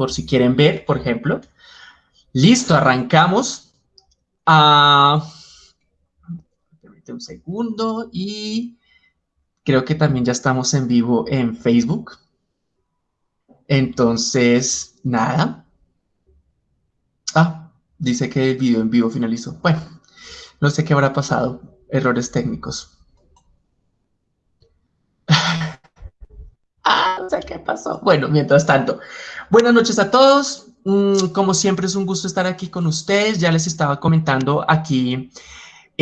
por si quieren ver, por ejemplo. Listo, arrancamos. Ah, un segundo y creo que también ya estamos en vivo en Facebook. Entonces, nada. Ah, dice que el video en vivo finalizó. Bueno, no sé qué habrá pasado. Errores técnicos. ah, no sé qué Bueno, mientras tanto. Buenas noches a todos. Mm, como siempre es un gusto estar aquí con ustedes. Ya les estaba comentando aquí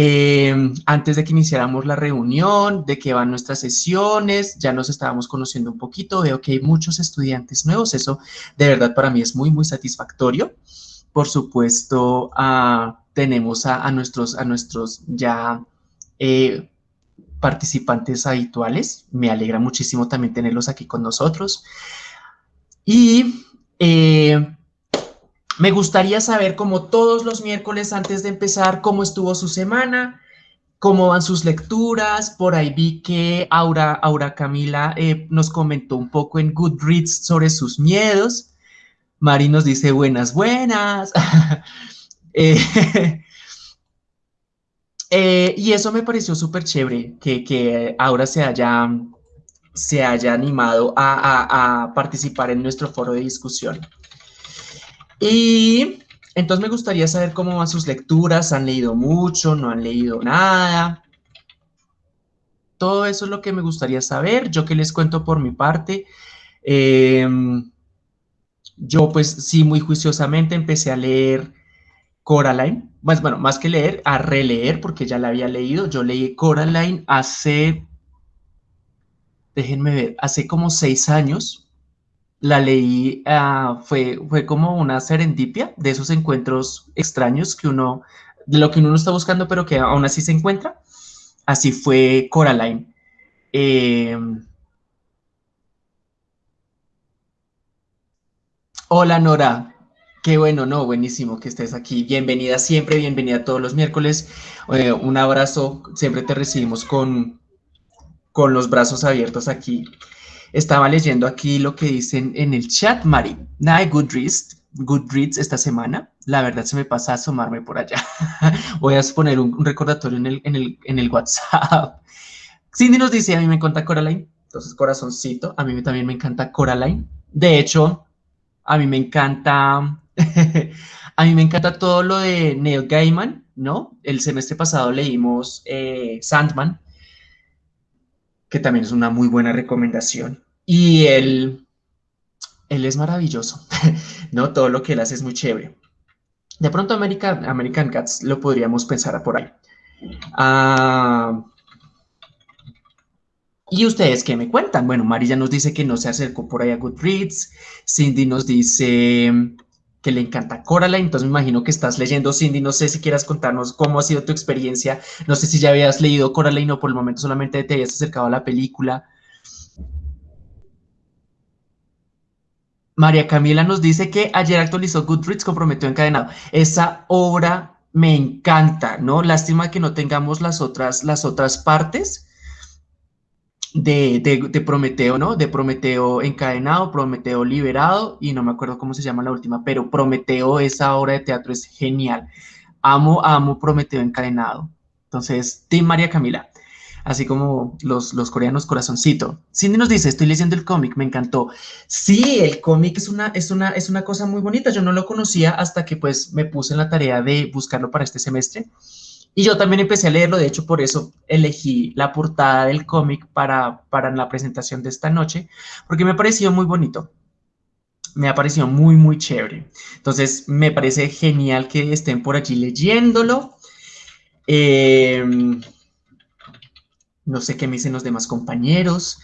eh, antes de que iniciáramos la reunión, de que van nuestras sesiones, ya nos estábamos conociendo un poquito, veo que hay muchos estudiantes nuevos, eso de verdad para mí es muy, muy satisfactorio. Por supuesto, ah, tenemos a, nuestros, a nuestros ya eh, participantes habituales, me alegra muchísimo también tenerlos aquí con nosotros. Y eh, me gustaría saber, como todos los miércoles antes de empezar, cómo estuvo su semana, cómo van sus lecturas. Por ahí vi que Aura, Aura Camila eh, nos comentó un poco en Goodreads sobre sus miedos. Mari nos dice buenas, buenas. Eh, eh, y eso me pareció súper chévere, que, Aura se haya, se haya animado a participar en nuestro foro de discusión. Y entonces me gustaría saber cómo van sus lecturas, han leído mucho, no han leído nada. Todo eso es lo que me gustaría saber. Yo que les cuento por mi parte. Em, yo pues sí, muy juiciosamente empecé a leer Coraline. Pues, bueno, más que leer, a releer, porque ya la había leído. Yo leí Coraline hace, déjenme ver, hace como seis años la leí, ah, fue, fue como una serendipia de esos encuentros extraños que uno, de lo que uno no está buscando, pero que aún así se encuentra. Así fue Coraline. Em, hola Nora, qué bueno, no, buenísimo que estés aquí. Bienvenida siempre, bienvenida todos los miércoles. Eh, un abrazo, siempre te recibimos con, con los brazos abiertos aquí. Estaba leyendo aquí lo que dicen en el chat, Mari. Nada Goodreads, Goodreads esta semana. La verdad se me pasa a asomarme por allá. Voy a poner un, recordatorio en el, en, el, en el WhatsApp. Cindy nos dice, a mí me encanta Coraline. Entonces, corazoncito. A mí también me encanta Coraline. De hecho, a mí me encanta... a mí me encanta todo lo de Neil Gaiman, ¿no? El semestre pasado leímos eh, Sandman que también es una muy buena recomendación. Y él, él es maravilloso, ¿no? Todo lo que él hace es muy chévere. De pronto American, American Cats lo podríamos pensar por ahí. Ah, ¿Y ustedes qué me cuentan? Bueno, Marilla nos dice que no se acercó por ahí a Goodreads. Cindy nos dice que le encanta Coraline, entonces me imagino que estás leyendo Cindy, no sé si quieras contarnos cómo ha sido tu experiencia, no sé si ya habías leído Coraline o por el momento solamente te habías acercado a la película. María Camila nos dice que ayer actualizó Goodreads, comprometió encadenado. Esa obra me encanta, ¿no? Lástima que no tengamos las otras, las otras partes, de, Prometeo, ¿no? De Prometeo encadenado, Prometeo liberado, y no me acuerdo cómo se llama la última, pero Prometeo, esa obra de teatro es genial. Amo, amo Prometeo encadenado. Entonces, Tim María Camila, así como los, los coreanos corazoncito. Cindy nos dice, estoy leyendo el cómic, me encantó. Sí, el cómic es una, es, una, es una cosa muy bonita, yo no lo conocía hasta que pues me puse en la tarea de buscarlo para este semestre. Y yo también empecé a leerlo, de hecho por eso elegí la portada del cómic para, para la presentación de esta noche, porque me pareció muy bonito. Me ha parecido muy, muy chévere. Entonces, me parece genial que estén por allí leyéndolo. Em, no sé qué me dicen los demás compañeros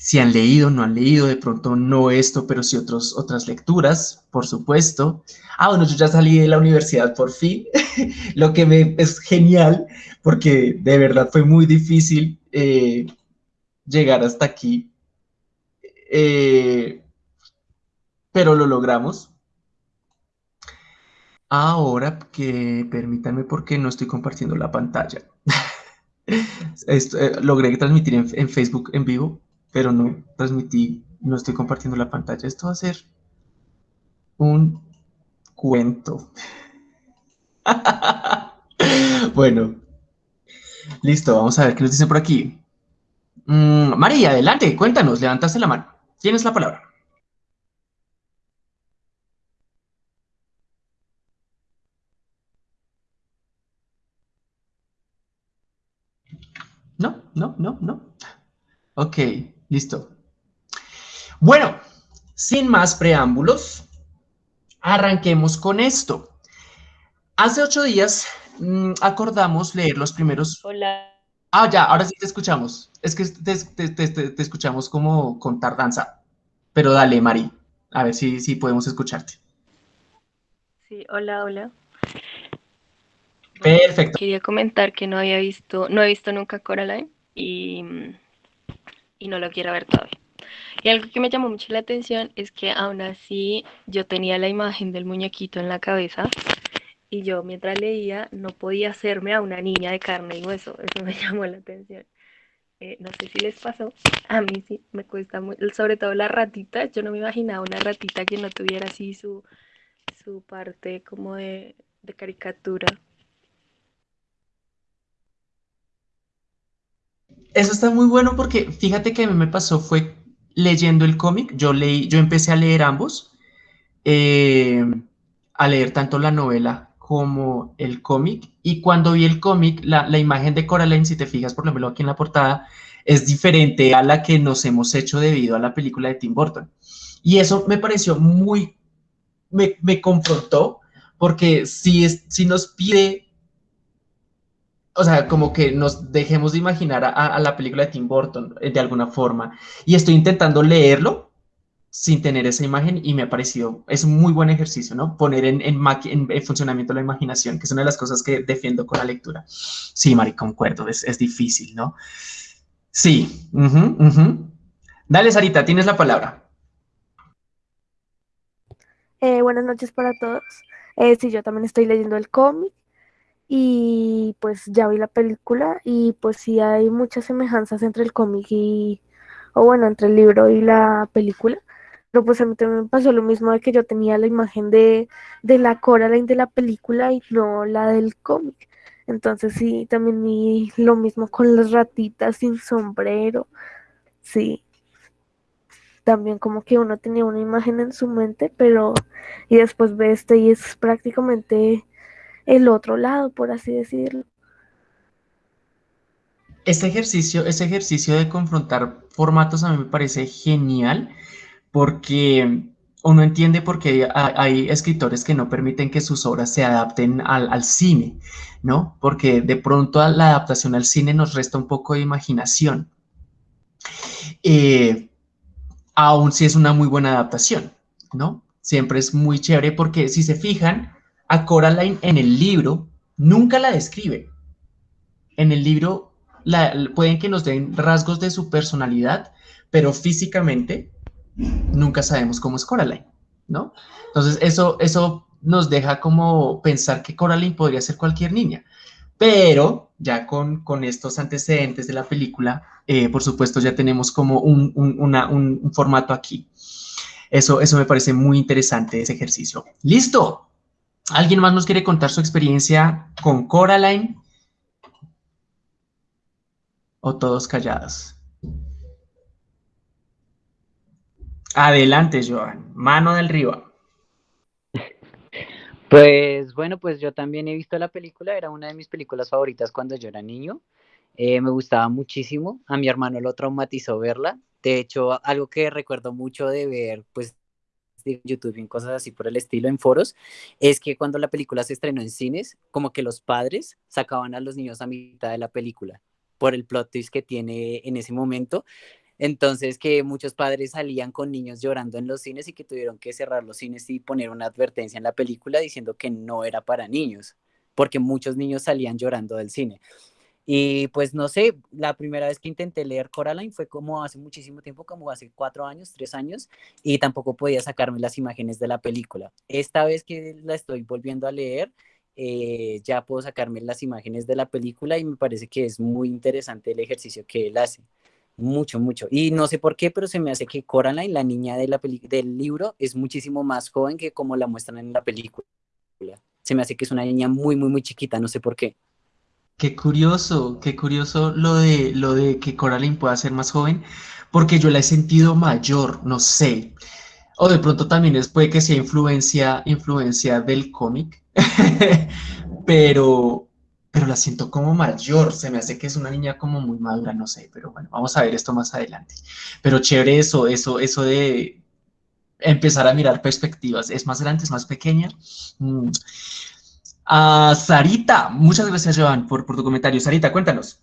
si han leído, no han leído, de pronto no esto, pero sí otros, otras lecturas, por supuesto. Ah, bueno, yo ya salí de la universidad por fin, lo que es genial, porque de verdad fue muy difícil eh, llegar hasta aquí, eh, pero lo logramos. Ahora que permítanme porque no estoy compartiendo la pantalla. Eh, logré transmitir en Facebook en vivo, pero no transmití, no estoy compartiendo la pantalla. Esto va a ser un cuento. bueno, listo, vamos a ver qué nos dicen por aquí. Mm, María, adelante, cuéntanos, levantaste la mano. Tienes la palabra. No, no, no, no. Ok, listo. Bueno, sin más preámbulos, arranquemos con esto. Hace ocho días mm, acordamos leer los primeros... Hola. Ah, ya, ahora sí te escuchamos. Es que te, escuchamos como con tardanza. Pero dale, Mari, a ver si, si podemos escucharte. Sí, hola, hola. Perfecto. Quería comentar que no había visto, no he visto nunca Coraline y, y no lo quiero ver todavía. Y algo que me llamó mucho la atención es que aún así yo tenía la imagen del muñequito en la cabeza y yo mientras leía no podía hacerme a una niña de carne y hueso. Eso me llamó la atención. Eh, no sé si les pasó, a mí sí me cuesta mucho, sobre todo la ratita, yo no me imaginaba una ratita que no tuviera así su, su parte como de, de caricatura. Eso está muy bueno porque fíjate que a mí me pasó fue leyendo el cómic, yo leí, yo empecé a leer ambos, eh, a leer tanto la novela como el cómic. Y cuando vi el cómic, la, la, imagen de Coraline, si te fijas, por ejemplo, aquí en la portada, es diferente a la que nos hemos hecho debido a la película de Tim Burton. Y eso me pareció muy, me, me confrontó, porque si, es, si nos pide, o sea, como que nos dejemos de imaginar a, la película de Tim Burton eh, de alguna forma. Y estoy intentando leerlo sin tener esa imagen y me ha parecido, es un muy buen ejercicio, ¿no? Poner en, en, funcionamiento la imaginación, que es una de las cosas que defiendo con la lectura. Sí, Mari, concuerdo, es, es difícil, ¿no? Sí. Dale, Sarita, tienes la palabra. Eh, buenas noches para todos. Eh, sí, yo también estoy leyendo el cómic y pues ya vi la película y pues sí hay muchas semejanzas entre el cómic y, o bueno, entre el libro y la película. Pero pues a mí también pasó lo mismo de que yo tenía la imagen de, de la Coraline de la película y no la del cómic. Entonces sí, también vi lo mismo con las ratitas sin sombrero. Sí. También como que uno tenía una imagen en su mente, pero y después ve este y es prácticamente el otro lado, por así decirlo. Este ejercicio, ese ejercicio de confrontar formatos a mí me parece genial porque uno entiende por qué hay, escritores que no permiten que sus obras se adapten al, cine, ¿no? Porque de pronto la adaptación al cine nos resta un poco de imaginación. Eh, aún si es una muy buena adaptación, ¿no? Siempre es muy chévere porque si se fijan, a Coraline en el libro nunca la describe. En el libro pueden que nos den rasgos de su personalidad, pero físicamente nunca sabemos cómo es Coraline, ¿no? Entonces, eso, eso nos deja como pensar que Coraline podría ser cualquier niña. Pero ya con, con estos antecedentes de la película, eh, por supuesto, ya tenemos como un, un, formato aquí. Eso, eso me parece muy interesante, ese ejercicio. ¡Listo! ¿Alguien más nos quiere contar su experiencia con Coraline? ¿O todos callados? Adelante, Joan. Mano del río. Pues bueno, pues yo también he visto la película, era una de mis películas favoritas cuando yo era niño. Eh, me gustaba muchísimo, a mi hermano lo traumatizó verla. De hecho, algo que recuerdo mucho de ver, pues de YouTube y cosas así por el estilo en foros, es que cuando la película se estrenó en cines, como que los padres sacaban a los niños a mitad de la película por el plot twist que tiene en ese momento. Entonces, que muchos padres salían con niños llorando en los cines y que tuvieron que cerrar los cines y poner una advertencia en la película diciendo que no era para niños, porque muchos niños salían llorando del cine. Y pues no sé, la primera vez que intenté leer Coraline fue como hace muchísimo tiempo, como hace cuatro años, tres años, y tampoco podía sacarme las imágenes de la película. Esta vez que la estoy volviendo a leer, eh, ya puedo sacarme las imágenes de la película y me parece que es muy interesante el ejercicio que él hace Mucho, mucho. Y no sé por qué, pero se me hace que Coraline, la niña de la del libro, es muchísimo más joven que como la muestran en la película. Se me hace que es una niña muy, muy, muy chiquita, no sé por qué. Qué curioso, qué curioso lo de, lo de que Coraline pueda ser más joven, porque yo la he sentido mayor, no sé. O de pronto también es, puede que sea influencia, influencia del cómic, pero, pero la siento como mayor, se me hace que es una niña como muy madura, no sé, pero bueno, vamos a ver esto más adelante. Pero chévere eso, eso, eso de empezar a mirar perspectivas, es más grande, es más pequeña. Mm. A Sarita, muchas gracias Joan por, por tu comentario. Sarita, cuéntanos.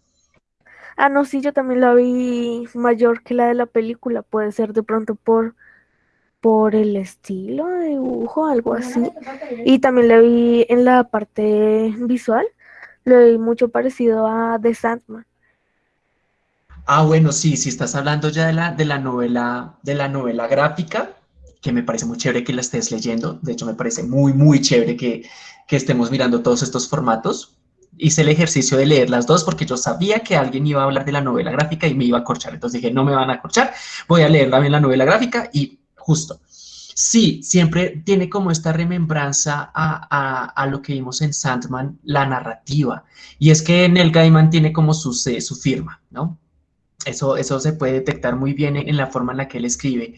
Ah, no, sí, yo también la vi mayor que la de la película, puede ser de pronto por por el estilo de dibujo, algo así. Y también la vi en la parte visual, lo vi mucho parecido a The Sandman. Ah, bueno, sí, si estás hablando ya de la, de la novela, de la novela gráfica, que me parece muy chévere que la estés leyendo. De hecho, me parece muy, muy chévere que, que estemos mirando todos estos formatos. Hice el ejercicio de leer las dos porque yo sabía que alguien iba a hablar de la novela gráfica y me iba a corchar. Entonces dije, no me van a corchar, voy a leer también la novela gráfica y justo. Sí, siempre tiene como esta remembranza a, lo que vimos en Sandman, la narrativa. Y es que Neil Gaiman tiene como su, su firma, ¿no? Eso, eso se puede detectar muy bien en la forma en la que él escribe.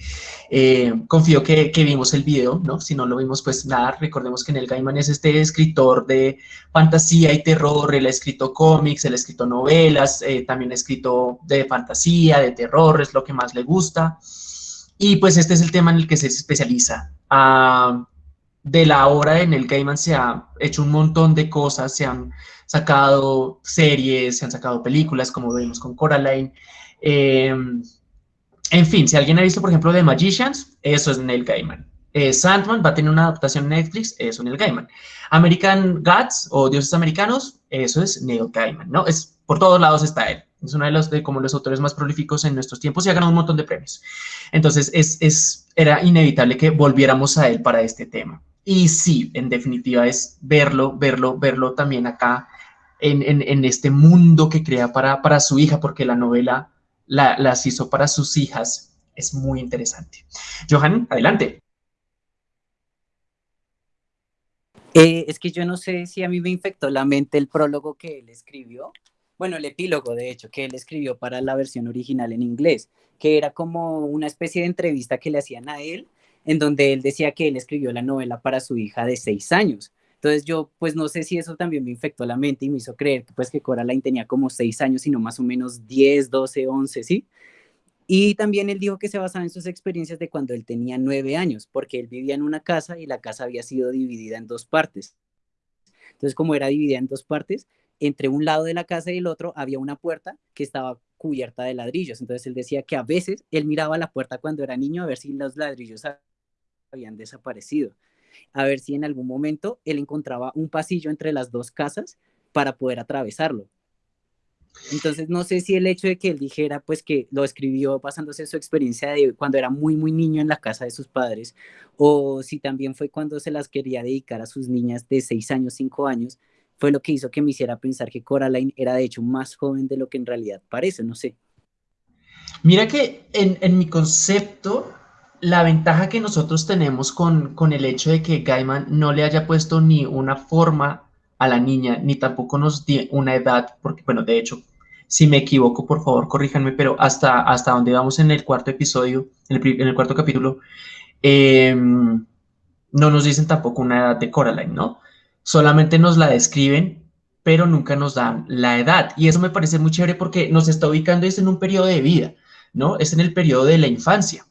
Eh, confío que, vimos el video, ¿no? Si no lo vimos, pues nada, recordemos que Neil Gaiman es este escritor de fantasía y terror, él ha escrito cómics, él ha escrito novelas, eh, también ha escrito de fantasía, de terror, es lo que más le gusta. Y pues este es el tema en el que se especializa. Ah, de la obra en el Gaiman se ha hecho un montón de cosas, se han sacado series, se han sacado películas, como vimos con Coraline. Em, en fin, si alguien ha visto, por ejemplo, The Magicians, eso es Neil Gaiman. Eh, Sandman va a tener una adaptación en Netflix, eso es Neil Gaiman. American Gods o Dioses Americanos, eso es Neil Gaiman, ¿no? Es, por todos lados está él. Es uno de los, de, como los autores más prolíficos en nuestros tiempos y ha ganado un montón de premios. Entonces, es, es, era inevitable que volviéramos a él para este tema. Y sí, en definitiva, es verlo, verlo, verlo también acá en, en, este mundo que crea para, para su hija, porque la novela la, las hizo para sus hijas. Es muy interesante. Johan, adelante. Eh, es que yo no sé si a mí me infectó la mente el prólogo que él escribió, bueno, el epílogo, de hecho, que él escribió para la versión original en inglés, que era como una especie de entrevista que le hacían a él, en donde él decía que él escribió la novela para su hija de seis años. Entonces yo, pues no sé si eso también me infectó la mente y me hizo creer que, pues, que Coraline tenía como seis años, sino más o menos 10, 12, 11, ¿sí? Y también él dijo que se basaba en sus experiencias de cuando él tenía nueve años, porque él vivía en una casa y la casa había sido dividida en dos partes. Entonces, como era dividida en dos partes, entre un lado de la casa y el otro había una puerta que estaba cubierta de ladrillos. Entonces él decía que a veces él miraba la puerta cuando era niño a ver si los ladrillos habían desaparecido, a ver si en algún momento él encontraba un pasillo entre las dos casas para poder atravesarlo. Entonces no sé si el hecho de que él dijera pues que lo escribió basándose en su experiencia de cuando era muy muy niño en la casa de sus padres o si también fue cuando se las quería dedicar a sus niñas de 6 años, 5 años, fue lo que hizo que me hiciera pensar que Coraline era de hecho más joven de lo que en realidad parece, no sé. Mira que en, mi concepto, la ventaja que nosotros tenemos con, con, el hecho de que Gaiman no le haya puesto ni una forma a la niña, ni tampoco nos dio una edad, porque bueno, de hecho, si me equivoco, por favor, corríjanme, pero hasta, hasta donde vamos en el cuarto episodio, en el, cuarto capítulo, em, no nos dicen tampoco una edad de Coraline, ¿no? solamente nos la describen, pero nunca nos dan la edad. Y eso me parece muy chévere porque nos está ubicando es en un periodo de vida, ¿no? Es en el periodo de la infancia.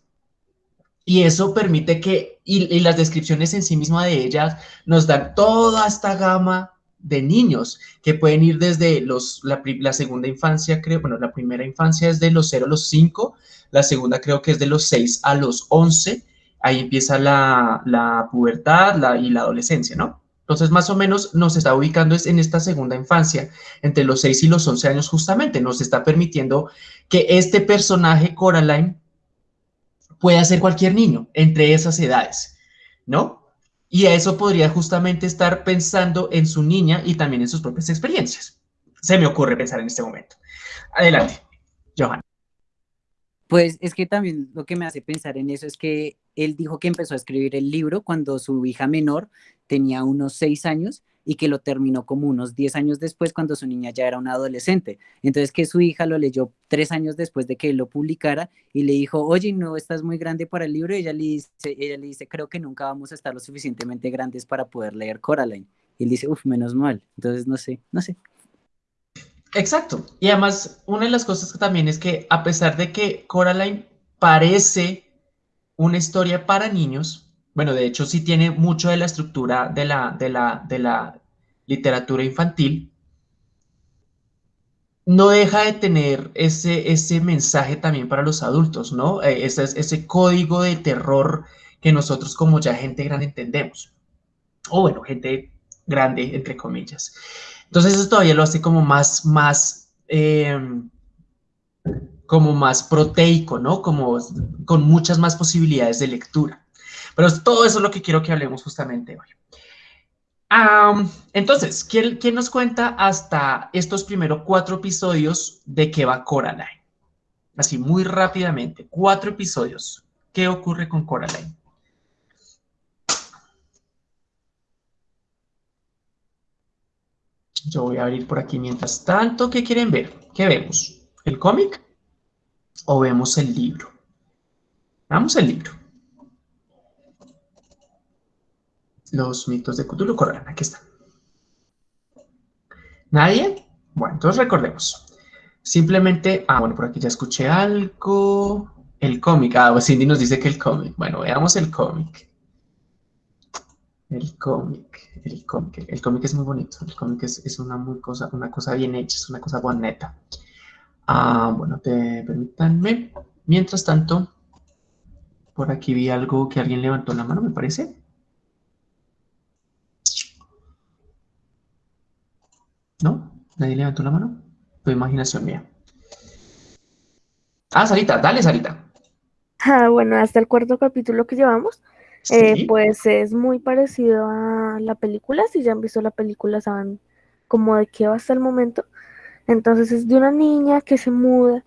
Y eso permite que, y, las descripciones en sí mismas de ellas nos dan toda esta gama de niños que pueden ir desde los, la, segunda infancia, creo, bueno, la primera infancia es de los 0 a los 5, la segunda creo que es de los 6 a los 11, ahí empieza la, la pubertad la, y la adolescencia, ¿no? Entonces, más o menos nos está ubicando en esta segunda infancia, entre los 6 y los 11 años justamente. Nos está permitiendo que este personaje, Coraline, pueda ser cualquier niño entre esas edades, ¿no? Y a eso podría justamente estar pensando en su niña y también en sus propias experiencias. Se me ocurre pensar en este momento. Adelante, Johan. Pues es que también lo que me hace pensar en eso es que él dijo que empezó a escribir el libro cuando su hija menor tenía unos seis años y que lo terminó como unos diez años después cuando su niña ya era una adolescente. Entonces que su hija lo leyó tres años después de que él lo publicara y le dijo, oye, no estás muy grande para el libro. Y ella le dice, ella le dice, creo que nunca vamos a estar lo suficientemente grandes para poder leer Coraline. Y él dice, uff, menos mal. Entonces no sé, no sé. Exacto. Y además, una de las cosas que también es que a pesar de que Coraline parece una historia para niños, bueno, de hecho sí tiene mucho de la estructura de la, de la, de la literatura infantil, no deja de tener ese, ese mensaje también para los adultos, ¿no? Eh, ese, ese código de terror que nosotros como ya gente grande entendemos. O bueno, gente grande, entre comillas. Entonces eso todavía lo hace como más, más, em, como más proteico, ¿no? Como con muchas más posibilidades de lectura. Pero todo eso es lo que quiero que hablemos justamente hoy. entonces, ¿quién, ¿quién, nos cuenta hasta estos primeros cuatro episodios de qué va Coraline? Así, muy rápidamente, cuatro episodios. ¿Qué ocurre con Coraline? Yo voy a abrir por aquí mientras tanto. ¿Qué quieren ver? ¿Qué vemos? ¿El cómic o vemos el libro? Vamos el libro. Los mitos de Cthulhu corren. Aquí están. ¿Nadie? Bueno, entonces recordemos. Simplemente, ah, bueno, por aquí ya escuché algo. El cómic, ah, pues Cindy nos dice que el cómic. Bueno, veamos el cómic. El cómic, el cómic, el cómic es muy bonito, el cómic es, una, muy cosa, una cosa bien hecha, es una cosa bonita. Ah, bueno, permítanme. Mientras tanto, por aquí vi algo que alguien levantó la mano, me parece. ¿No? ¿Nadie levantó la mano? Tu imaginación mía. Ah, Sarita, dale, Sarita. Ah, bueno, hasta el cuarto capítulo que llevamos, eh, pues es muy parecido a la película, si ya han visto la película saben como de qué va hasta el momento. Entonces es de una niña que se muda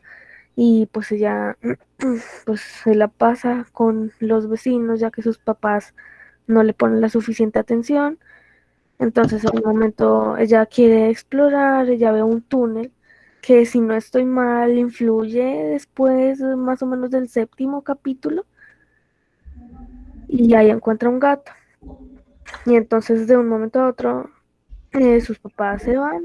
y pues ella pues se la pasa con los vecinos ya que sus papás no le ponen la suficiente atención. Entonces en un momento ella quiere explorar, ella ve un túnel que si no estoy mal influye después más o menos del séptimo capítulo y ahí encuentra un gato. Y entonces de un momento a otro eh, sus papás se van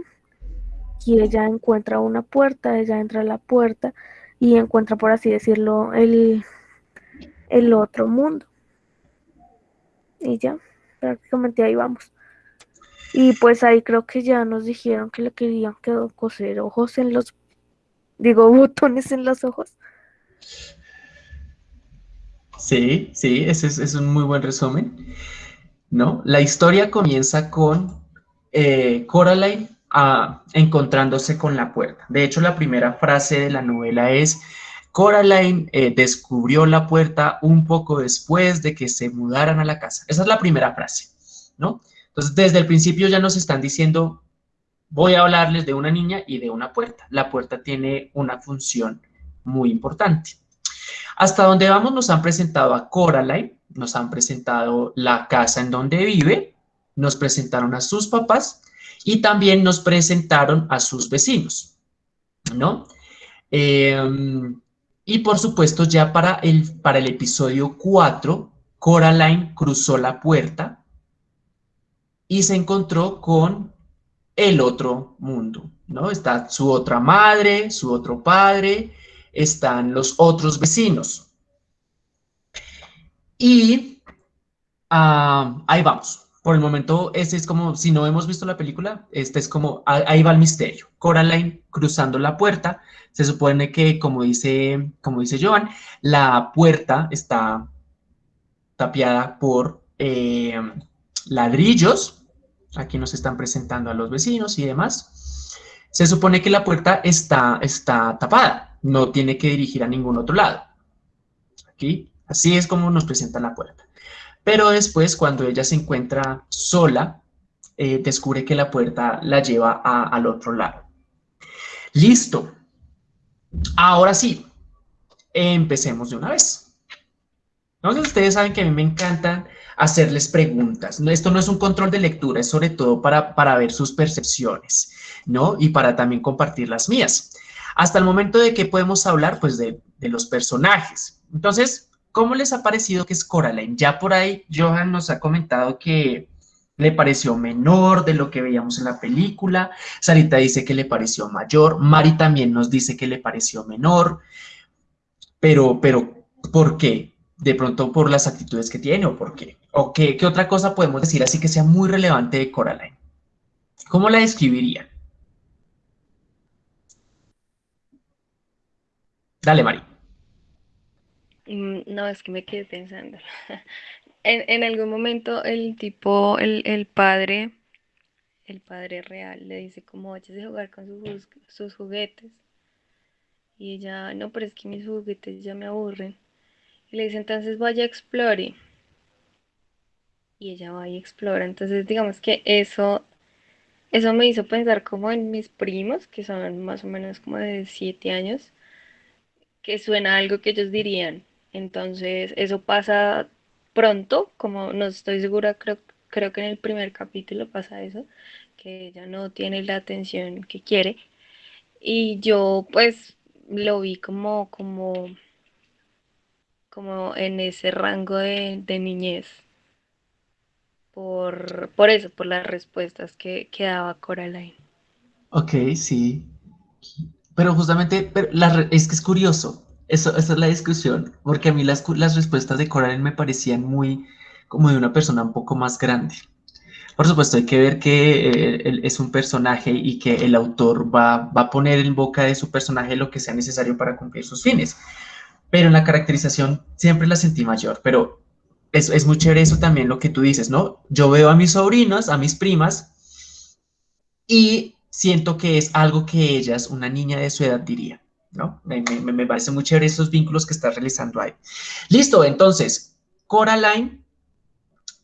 y ella encuentra una puerta, ella entra a la puerta y encuentra, por así decirlo, el, el otro mundo. Y ya, prácticamente ahí vamos. Y pues ahí creo que ya nos dijeron que le querían coser ojos en los, digo, botones en los ojos. Sí, sí, ese es, un muy buen resumen. ¿no? La historia comienza con eh, Coraline ah, encontrándose con la puerta. De hecho, la primera frase de la novela es, Coraline eh, descubrió la puerta un poco después de que se mudaran a la casa. Esa es la primera frase, ¿no? Entonces, desde el principio ya nos están diciendo, voy a hablarles de una niña y de una puerta. La puerta tiene una función muy importante. Hasta donde vamos nos han presentado a Coraline, nos han presentado la casa en donde vive, nos presentaron a sus papás y también nos presentaron a sus vecinos, ¿no? Em, y por supuesto ya para el, para el episodio 4, Coraline cruzó la puerta y se encontró con el otro mundo, ¿no? Está su otra madre, su otro padre, están los otros vecinos. Y ah, ahí vamos. Por el momento, este es como, si no hemos visto la película, este es como, ahí va el misterio. Coraline cruzando la puerta. Se supone que, como dice, como dice Joan, la puerta está tapiada por eh, ladrillos. Aquí nos están presentando a los vecinos y demás. Se supone que la puerta está, está tapada no tiene que dirigir a ningún otro lado. Aquí, así es como nos presenta la puerta. Pero después, cuando ella se encuentra sola, eh, descubre que la puerta la lleva al otro lado. Listo. Ahora sí, empecemos de una vez. Entonces, ustedes saben que a mí me encantan hacerles preguntas. Esto no es un control de lectura, es sobre todo para, para ver sus percepciones, ¿no? Y para también compartir las mías. Hasta el momento de que podemos hablar, pues, de, de los personajes. Entonces, ¿cómo les ha parecido que es Coraline? Ya por ahí Johan nos ha comentado que le pareció menor de lo que veíamos en la película. Sarita dice que le pareció mayor. Mari también nos dice que le pareció menor. Pero, pero, ¿por qué? De pronto por las actitudes que tiene o por qué. ¿O qué, qué otra cosa podemos decir así que sea muy relevante de Coraline? ¿Cómo la describiría? Dale, Mari. Mm, no, es que me quedé pensando. En, en algún momento el tipo, el, el padre, el padre real, le dice como vayas a jugar con sus, sus juguetes. Y ella, no, pero es que mis juguetes ya me aburren. Le dice, entonces vaya a explore. Y ella va y explora. Entonces, digamos que eso, eso me hizo pensar como en mis primos, que son más o menos como de 7 años, que suena algo que ellos dirían. Entonces, eso pasa pronto, como no estoy segura, creo, creo que en el primer capítulo pasa eso, que ella no tiene la atención que quiere. Y yo pues lo vi como, como, como en ese rango de, de niñez. Por, por eso, por las respuestas que, que daba Coraline. Ok, sí. Pero justamente, pero la, es que es curioso, eso, esa es la discusión, porque a mí las, las respuestas de Coraline me parecían muy como de una persona un poco más grande. Por supuesto, hay que ver que eh, él es un personaje y que el autor va, va, a poner en boca de su personaje lo que sea necesario para cumplir sus fines. Pero en la caracterización siempre la sentí mayor, pero es, es muy chévere eso también lo que tú dices, ¿no? Yo veo a mis sobrinos, a mis primas, y siento que es algo que ellas, una niña de su edad, diría. ¿no? Me, me, me parece muy chévere esos vínculos que estás realizando ahí. Listo, entonces, Coraline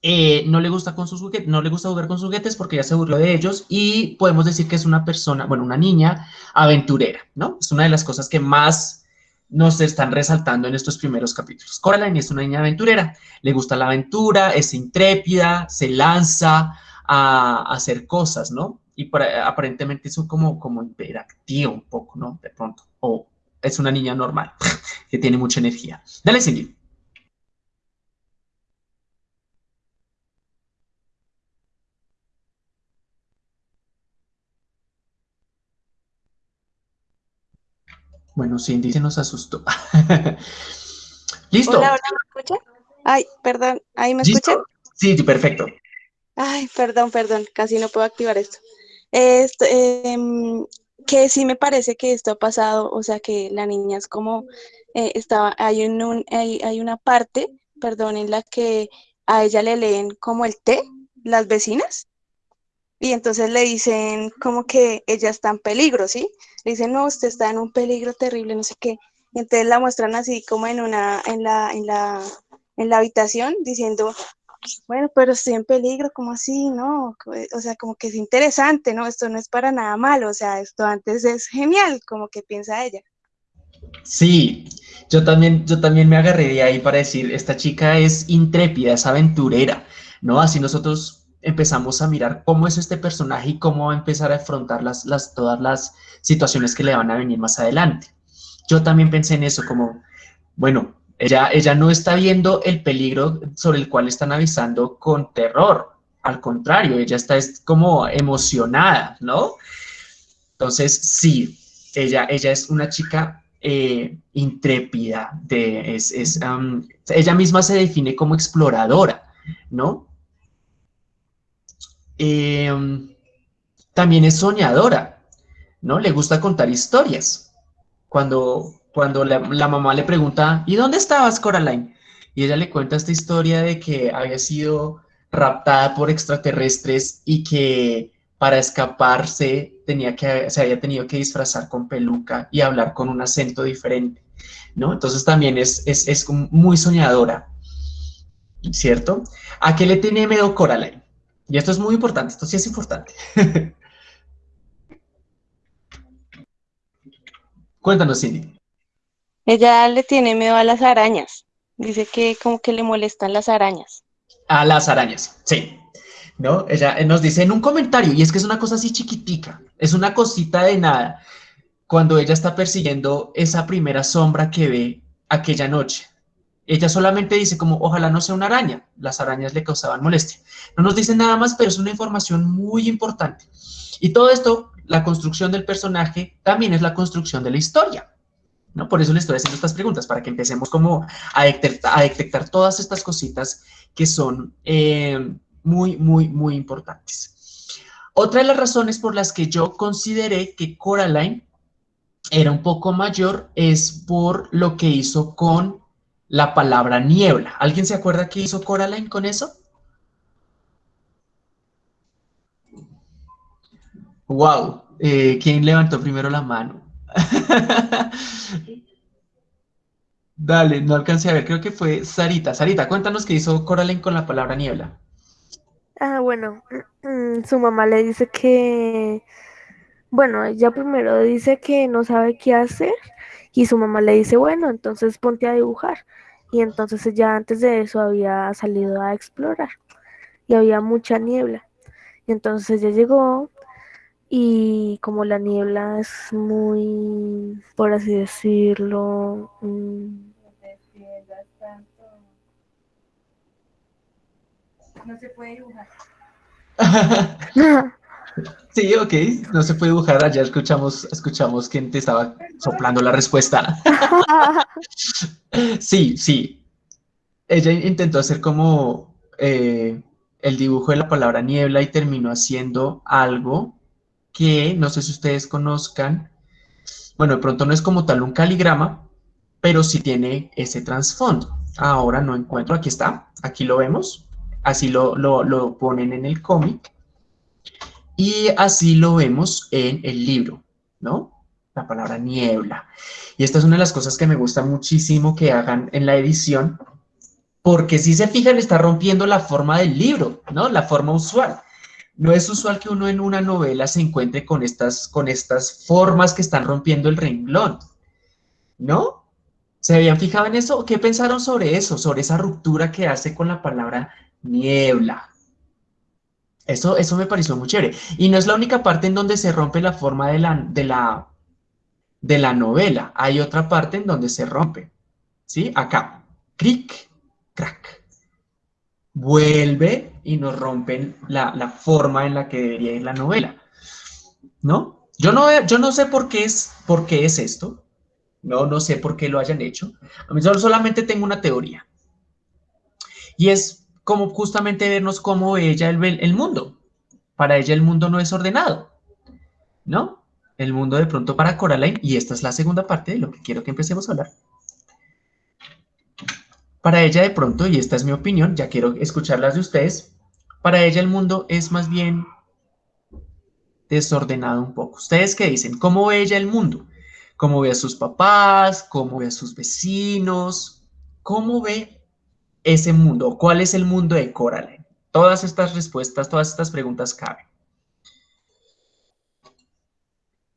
eh, no le gusta con sus juguetes, no le gusta jugar con sus juguetes porque ya se burló de ellos y podemos decir que es una persona, bueno, una niña aventurera, ¿no? Es una de las cosas que más nos están resaltando en estos primeros capítulos. Coraline es una niña aventurera, le gusta la aventura, es intrépida, se lanza a, hacer cosas, ¿no? Y para, aparentemente es como, como interactivo un poco, ¿no? De pronto o es una niña normal que tiene mucha energía. Dale, Cindy. Bueno, Cindy se nos asustó. Listo. Hola, hola, ¿me? Ay, perdón, ¿ahí me escuchan? Sí, perfecto. Ay, perdón, perdón, casi no puedo activar esto. Esto, eh, que sí me parece que esto ha pasado, o sea, que la niña es como, eh, estaba, hay, un, hay, hay, una parte, perdón, en la que a ella le leen como el té, las vecinas, y entonces le dicen como que ella está en peligro, ¿sí? Le dicen, no, usted está en un peligro terrible, no sé qué. Y entonces la muestran así como en una, en la, en la, en la habitación, diciendo, bueno, pero estoy en peligro, ¿cómo así? No, o sea, como que es interesante, ¿no? Esto no es para nada malo, o sea, esto antes es genial, como que piensa ella. Sí, yo también, yo también me agarré de ahí para decir, esta chica es intrépida, es aventurera, ¿no? Así nosotros empezamos a mirar cómo es este personaje y cómo va a empezar a afrontar las, las, todas las situaciones que le van a venir más adelante. Yo también pensé en eso, como, bueno, ella, ella no está viendo el peligro sobre el cual están avisando con terror. Al contrario, ella está es como emocionada, ¿no? Entonces, sí, ella, ella es una chica eh, intrépida, de, es, es ella misma se define como exploradora, ¿no? Eh, también es soñadora, ¿no? Le gusta contar historias. Cuando, cuando la, la, mamá le pregunta, ¿y dónde estabas, Coraline? Y ella le cuenta esta historia de que había sido raptada por extraterrestres y que para escaparse tenía que, se había tenido que disfrazar con peluca y hablar con un acento diferente, ¿no? Entonces también es, es, es muy soñadora, ¿cierto? ¿A qué le tiene miedo Coraline? Y esto es muy importante, esto sí es importante. Cuéntanos, Cindy. Ella le tiene miedo a las arañas. Dice que como que le molestan las arañas. A las arañas, sí. ¿No? Ella eh, nos dice en un comentario, y es que es una cosa así chiquitica, es una cosita de nada, cuando ella está persiguiendo esa primera sombra que ve aquella noche. Ella solamente dice como, ojalá no sea una araña. Las arañas le causaban molestia. No nos dice nada más, pero es una información muy importante. Y todo esto, la construcción del personaje, también es la construcción de la historia. ¿no? Por eso le estoy haciendo estas preguntas, para que empecemos como a detectar, a detectar todas estas cositas que son eh, muy, muy, muy importantes. Otra de las razones por las que yo consideré que Coraline era un poco mayor es por lo que hizo con la palabra niebla. ¿Alguien se acuerda qué hizo Coraline con eso? Wow, eh, ¿quién levantó primero la mano? Dale, no alcancé a ver, creo que fue Sarita. Sarita, cuéntanos qué hizo Coraline con la palabra niebla. Ah, bueno, su mamá le dice que, bueno, ella primero dice que no sabe qué hacer y su mamá le dice, bueno, entonces ponte a dibujar. Y entonces ella antes de eso había salido a explorar y había mucha niebla. Y entonces ella llegó y como la niebla es muy, por así decirlo, mm, no se puede dibujar. Sí, ok, no se puede dibujar. Allá escuchamos, escuchamos quién te estaba soplando la respuesta. Sí, sí. Ella intentó hacer como eh, el dibujo de la palabra niebla y terminó haciendo algo que no sé si ustedes conozcan. Bueno, de pronto no es como tal un caligrama, pero sí tiene ese trasfondo. Ahora no encuentro, aquí está, aquí lo vemos. Así lo, lo, lo ponen en el cómic. Y así lo vemos en el libro, ¿no? La palabra niebla. Y esta es una de las cosas que me gusta muchísimo que hagan en la edición, porque si se fijan está rompiendo la forma del libro, ¿no? La forma usual. No es usual que uno en una novela se encuentre con estas, con estas formas que están rompiendo el renglón, ¿no? ¿Se habían fijado en eso? ¿Qué pensaron sobre eso? Sobre esa ruptura que hace con la palabra niebla. Eso, eso me pareció muy chévere. Y no es la única parte en donde se rompe la forma de la, de la, de la novela. Hay otra parte en donde se rompe. ¿Sí? Acá. Cric, crack. Vuelve y nos rompen la, la, forma en la que debería ir la novela. ¿No? Yo no, yo no sé por qué, es, por qué es esto. No, no sé por qué lo hayan hecho. A mí solamente tengo una teoría. Y es como justamente vernos cómo ella el, el mundo. Para ella el mundo no es ordenado, ¿no? El mundo de pronto para Coraline, y esta es la segunda parte de lo que quiero que empecemos a hablar. Para ella de pronto, y esta es mi opinión, ya quiero escucharlas de ustedes, para ella el mundo es más bien desordenado un poco. ¿Ustedes qué dicen? ¿Cómo ve ella el mundo? ¿Cómo ve a sus papás? ¿Cómo ve a sus vecinos? ¿Cómo ve ese mundo? ¿Cuál es el mundo de Coraline? Todas estas respuestas, todas estas preguntas caben.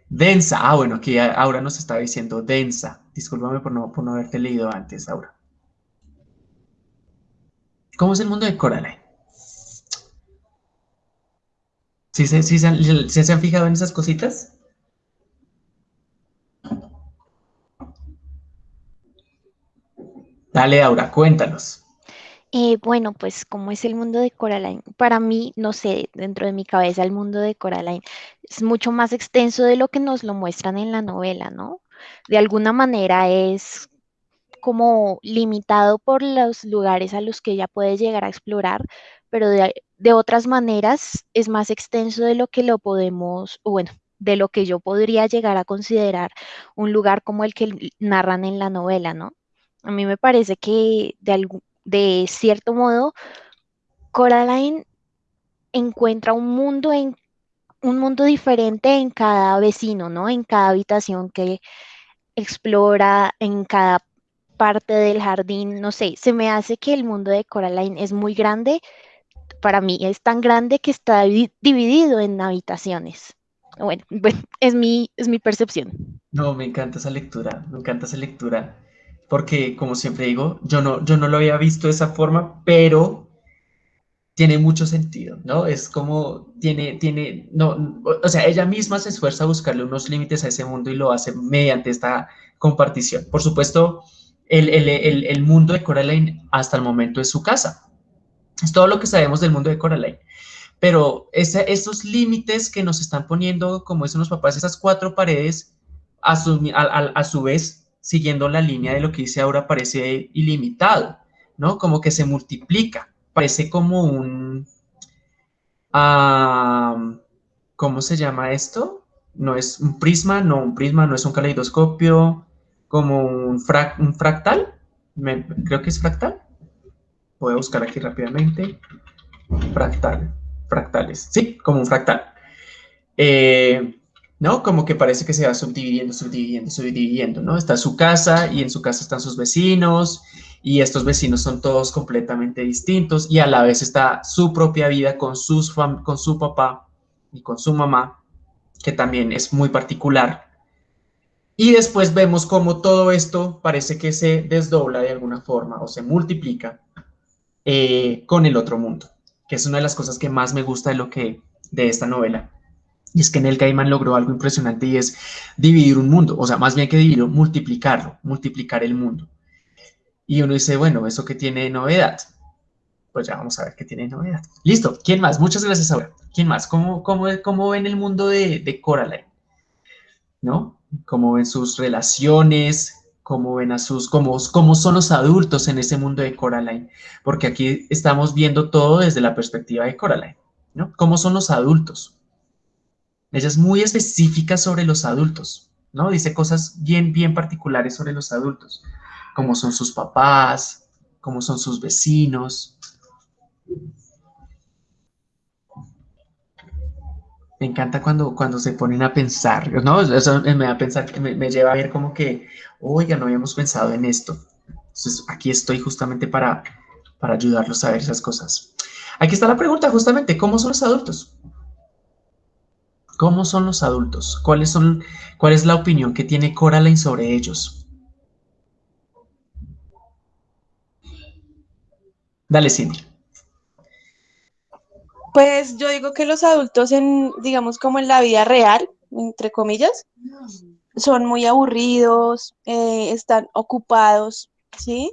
Densa. Ah, bueno, aquí Aura nos estaba diciendo densa. Discúlpame por no, por no haberte leído antes, Aura. ¿Cómo es el mundo de Coraline? ¿Sí, se, sí, se han fijado en esas cositas? Dale, Aura, cuéntanos. Eh, bueno, pues como es el mundo de Coraline, para mí, no sé, dentro de mi cabeza el mundo de Coraline es mucho más extenso de lo que nos lo muestran en la novela, ¿no? De alguna manera es como limitado por los lugares a los que ella puede llegar a explorar, pero de, de otras maneras es más extenso de lo que lo podemos, bueno, de lo que yo podría llegar a considerar un lugar como el que narran en la novela, ¿no? A mí me parece que de, algún, de cierto modo, Coraline encuentra un mundo en un mundo diferente en cada vecino, ¿no? En cada habitación que explora, en cada parte del jardín, no sé, se me hace que el mundo de Coraline es muy grande, para mí es tan grande que está dividido en habitaciones. Bueno, bueno, es mi, es mi percepción. No, me encanta esa lectura, me encanta esa lectura, porque como siempre digo, yo no, yo no lo había visto de esa forma, pero tiene mucho sentido, ¿no? Es como, tiene, tiene, no, o sea, ella misma se esfuerza a buscarle unos límites a ese mundo y lo hace mediante esta compartición. Por supuesto, el, el, el, el mundo de Coraline hasta el momento es su casa. Es todo lo que sabemos del mundo de Coraline. Pero ese, esos límites que nos están poniendo, como dicen los papás, esas cuatro paredes, a su, a, a su vez, siguiendo la línea de lo que dice ahora, parece ilimitado, ¿no? Como que se multiplica parece como un, uh, ¿cómo se llama esto? No es un prisma, no, un prisma no es un caleidoscopio, como un, un fractal, creo que es fractal. Voy a buscar aquí rápidamente. Fractal, fractales, sí, como un fractal. Eh, ¿no? Como que parece que se va subdividiendo, subdividiendo, subdividiendo, ¿no? Está su casa y en su casa están sus vecinos y estos vecinos son todos completamente distintos y a la vez está su propia vida con, sus con su papá y con su mamá, que también es muy particular. Y después vemos cómo todo esto parece que se desdobla de alguna forma o se multiplica eh, con el otro mundo, que es una de las cosas que más me gusta de, lo que, de esta novela. Y es que Neil Gaiman logró algo impresionante y es dividir un mundo, o sea, más bien que dividirlo, multiplicarlo, multiplicar el mundo. Y uno dice, bueno, ¿eso que tiene novedad? Pues ya vamos a ver qué tiene novedad. Listo, ¿quién más? Muchas gracias ahora. ¿Quién más? ¿Cómo, cómo, cómo ven el mundo de, de Coraline? ¿No? ¿Cómo ven sus relaciones? ¿Cómo ven a sus, cómo, cómo son los adultos en ese mundo de Coraline? Porque aquí estamos viendo todo desde la perspectiva de Coraline, ¿no? ¿Cómo son los adultos? Ella es muy específica sobre los adultos, ¿no? Dice cosas bien, bien particulares sobre los adultos cómo son sus papás, cómo son sus vecinos. Me encanta cuando, cuando se ponen a pensar, ¿no? Eso me a pensar, me, me lleva a ver como que, oiga, no habíamos pensado en esto. Entonces, aquí estoy justamente para, para ayudarlos a ver esas cosas. Aquí está la pregunta, justamente, ¿cómo son los adultos? ¿Cómo son los adultos? ¿Cuáles son, ¿Cuál es la opinión que tiene Coraline sobre ellos? Dale, Cindy. Pues yo digo que los adultos en, digamos, como en la vida real, entre comillas, son muy aburridos, eh, están ocupados, ¿sí?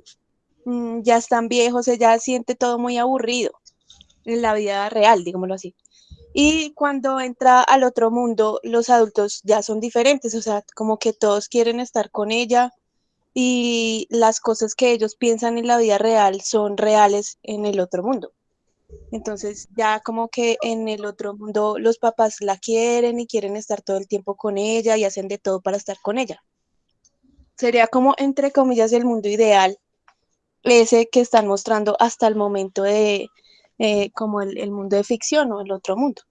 Mm, ya están viejos, ella siente todo muy aburrido en la vida real, digámoslo así. Y cuando entra al otro mundo, los adultos ya son diferentes, o sea, como que todos quieren estar con ella, y las cosas que ellos piensan en la vida real son reales en el otro mundo. Entonces ya como que en el otro mundo los papás la quieren y quieren estar todo el tiempo con ella y hacen de todo para estar con ella. Sería como, entre comillas, el mundo ideal, ese que están mostrando hasta el momento de eh, como el, mundo de ficción o el otro mundo.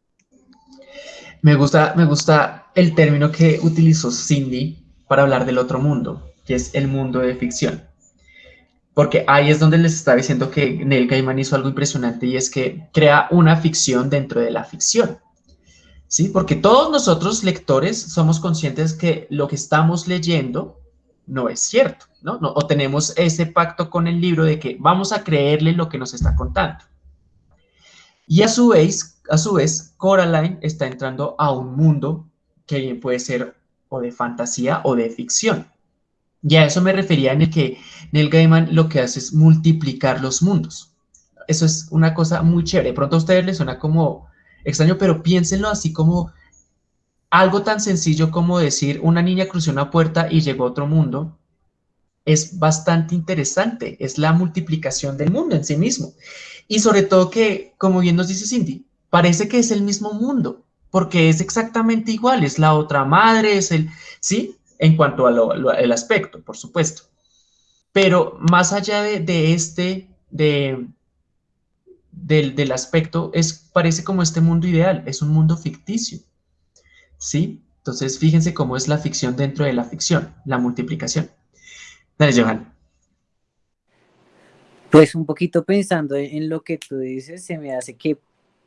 Me gusta, me gusta el término que utilizó Cindy para hablar del otro mundo que es el mundo de ficción. Porque ahí es donde les estaba diciendo que Neil Gaiman hizo algo impresionante y es que crea una ficción dentro de la ficción. ¿Sí? Porque todos nosotros lectores somos conscientes que lo que estamos leyendo no es cierto, ¿no? no o tenemos ese pacto con el libro de que vamos a creerle lo que nos está contando. Y a su vez, a su vez, Coraline está entrando a un mundo que bien puede ser o de fantasía o de ficción. Y a eso me refería en el que Neil Gaiman lo que hace es multiplicar los mundos. Eso es una cosa muy chévere. De pronto a ustedes les suena como extraño, pero piénsenlo así como algo tan sencillo como decir una niña cruzó una puerta y llegó a otro mundo. Es bastante interesante. Es la multiplicación del mundo en sí mismo. Y sobre todo que, como bien nos dice Cindy, parece que es el mismo mundo, porque es exactamente igual. Es la otra madre, es el, ¿sí? en cuanto al aspecto, por supuesto. Pero más allá de, este, de, del, del, aspecto, es, parece como este mundo ideal, es un mundo ficticio. ¿Sí? Entonces, fíjense cómo es la ficción dentro de la ficción, la multiplicación. Dale, Johan. Pues un poquito pensando en lo que tú dices, se me hace que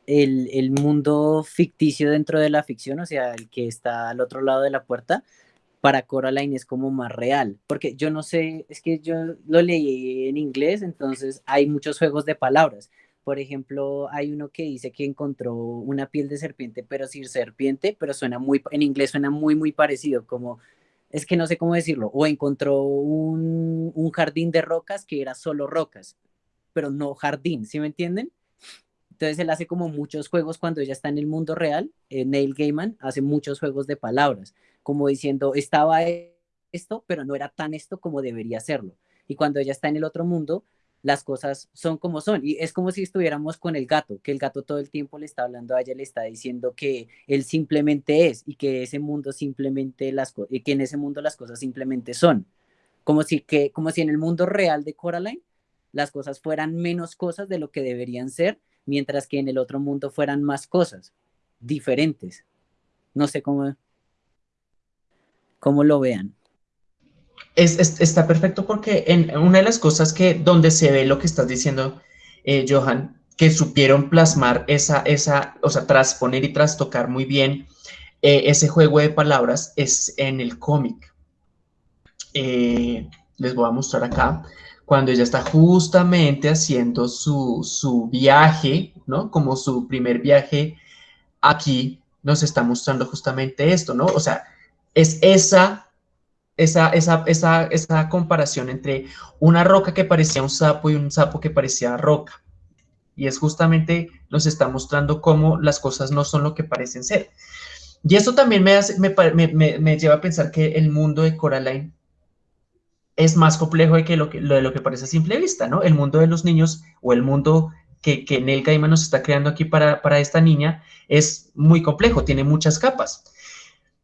el, el, mundo ficticio dentro de la ficción, o sea, el que está al otro lado de la puerta, para Coraline es como más real, porque yo no sé, es que yo lo leí en inglés, entonces hay muchos juegos de palabras. Por ejemplo, hay uno que dice que encontró una piel de serpiente, pero sin serpiente, pero suena muy, en inglés suena muy, muy parecido, como, es que no sé cómo decirlo, o encontró un, jardín de rocas que era solo rocas, pero no jardín, ¿sí me entienden? Entonces él hace como muchos juegos cuando ella está en el mundo real. Eh, Neil Gaiman hace muchos juegos de palabras, como diciendo, estaba esto, pero no era tan esto como debería serlo. Y cuando ella está en el otro mundo, las cosas son como son. Y es como si estuviéramos con el gato, que el gato todo el tiempo le está hablando a ella, le está diciendo que él simplemente es y que ese mundo simplemente las y que en ese mundo las cosas simplemente son. Como si, que, como si en el mundo real de Coraline las cosas fueran menos cosas de lo que deberían ser mientras que en el otro mundo fueran más cosas diferentes. No sé cómo, cómo lo vean. Es, está perfecto porque en una de las cosas que donde se ve lo que estás diciendo, eh, Johan, que supieron plasmar esa, esa, o sea, transponer y trastocar muy bien eh, ese juego de palabras es en el cómic. Eh, les voy a mostrar acá cuando ella está justamente haciendo su, viaje, ¿no? Como su primer viaje aquí, nos está mostrando justamente esto, ¿no? O sea, es esa, esa, esa, esa, esa comparación entre una roca que parecía un sapo y un sapo que parecía roca. Y es justamente nos está mostrando cómo las cosas no son lo que parecen ser. Y eso también me, hace, me, me, me lleva a pensar que el mundo de Coraline es más complejo de, que lo, que, de lo que parece a simple vista, ¿no? El mundo de los niños o el mundo que, que Neil Gaiman nos está creando aquí para, esta niña es muy complejo, tiene muchas capas.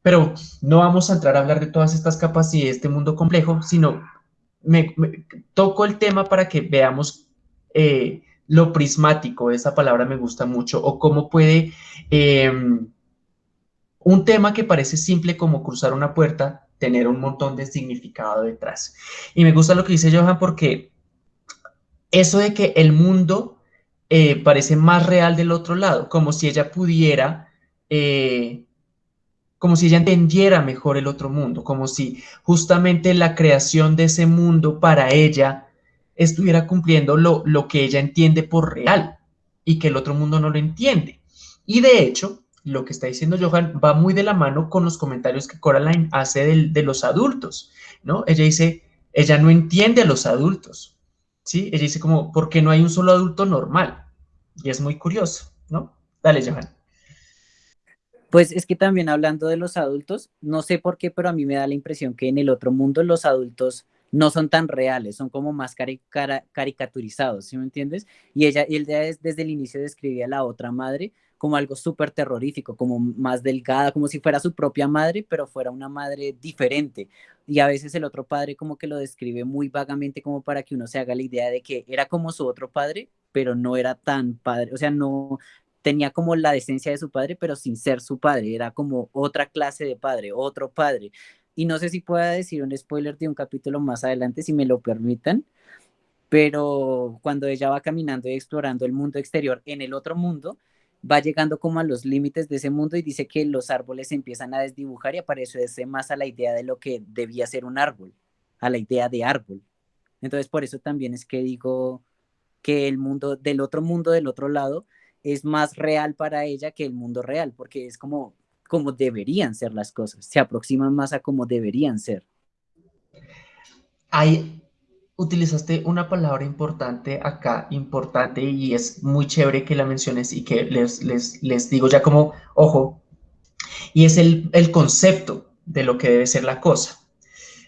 Pero no vamos a entrar a hablar de todas estas capas y de este mundo complejo, sino me, toco el tema para que veamos eh, lo prismático, esa palabra me gusta mucho, o cómo puede em, un tema que parece simple como cruzar una puerta tener un montón de significado detrás. Y me gusta lo que dice Johan porque eso de que el mundo eh, parece más real del otro lado, como si ella pudiera, eh, como si ella entendiera mejor el otro mundo, como si justamente la creación de ese mundo para ella estuviera cumpliendo lo, lo que ella entiende por real y que el otro mundo no lo entiende. Y de hecho, lo que está diciendo Johan va muy de la mano con los comentarios que Coraline hace de, los adultos, ¿no? Ella dice, ella no entiende a los adultos, ¿sí? Ella dice como, porque no hay un solo adulto normal. Y es muy curioso, ¿no? Dale, Johan. Pues es que también hablando de los adultos, no sé por qué, pero a mí me da la impresión que en el otro mundo los adultos no son tan reales, son como más caricaturizados, ¿sí me entiendes? Y ella, y desde el inicio describía a la otra madre como algo súper terrorífico, como más delgada, como si fuera su propia madre, pero fuera una madre diferente. Y a veces el otro padre como que lo describe muy vagamente como para que uno se haga la idea de que era como su otro padre, pero no era tan padre, o sea, no tenía como la decencia de su padre, pero sin ser su padre, era como otra clase de padre, otro padre. Y no sé si pueda decir un spoiler de un capítulo más adelante, si me lo permitan, pero cuando ella va caminando y explorando el mundo exterior en el otro mundo, va llegando como a los límites de ese mundo y dice que los árboles empiezan a desdibujar y aparece más a la idea de lo que debía ser un árbol, a la idea de árbol. Entonces por eso también es que digo que el mundo del otro mundo del otro lado es más real para ella que el mundo real, porque es como como deberían ser las cosas, se aproximan más a como deberían ser. Hay utilizaste una palabra importante acá, importante, y es muy chévere que la menciones y que les, les, digo ya como, ojo, y es el, el, concepto de lo que debe ser la cosa,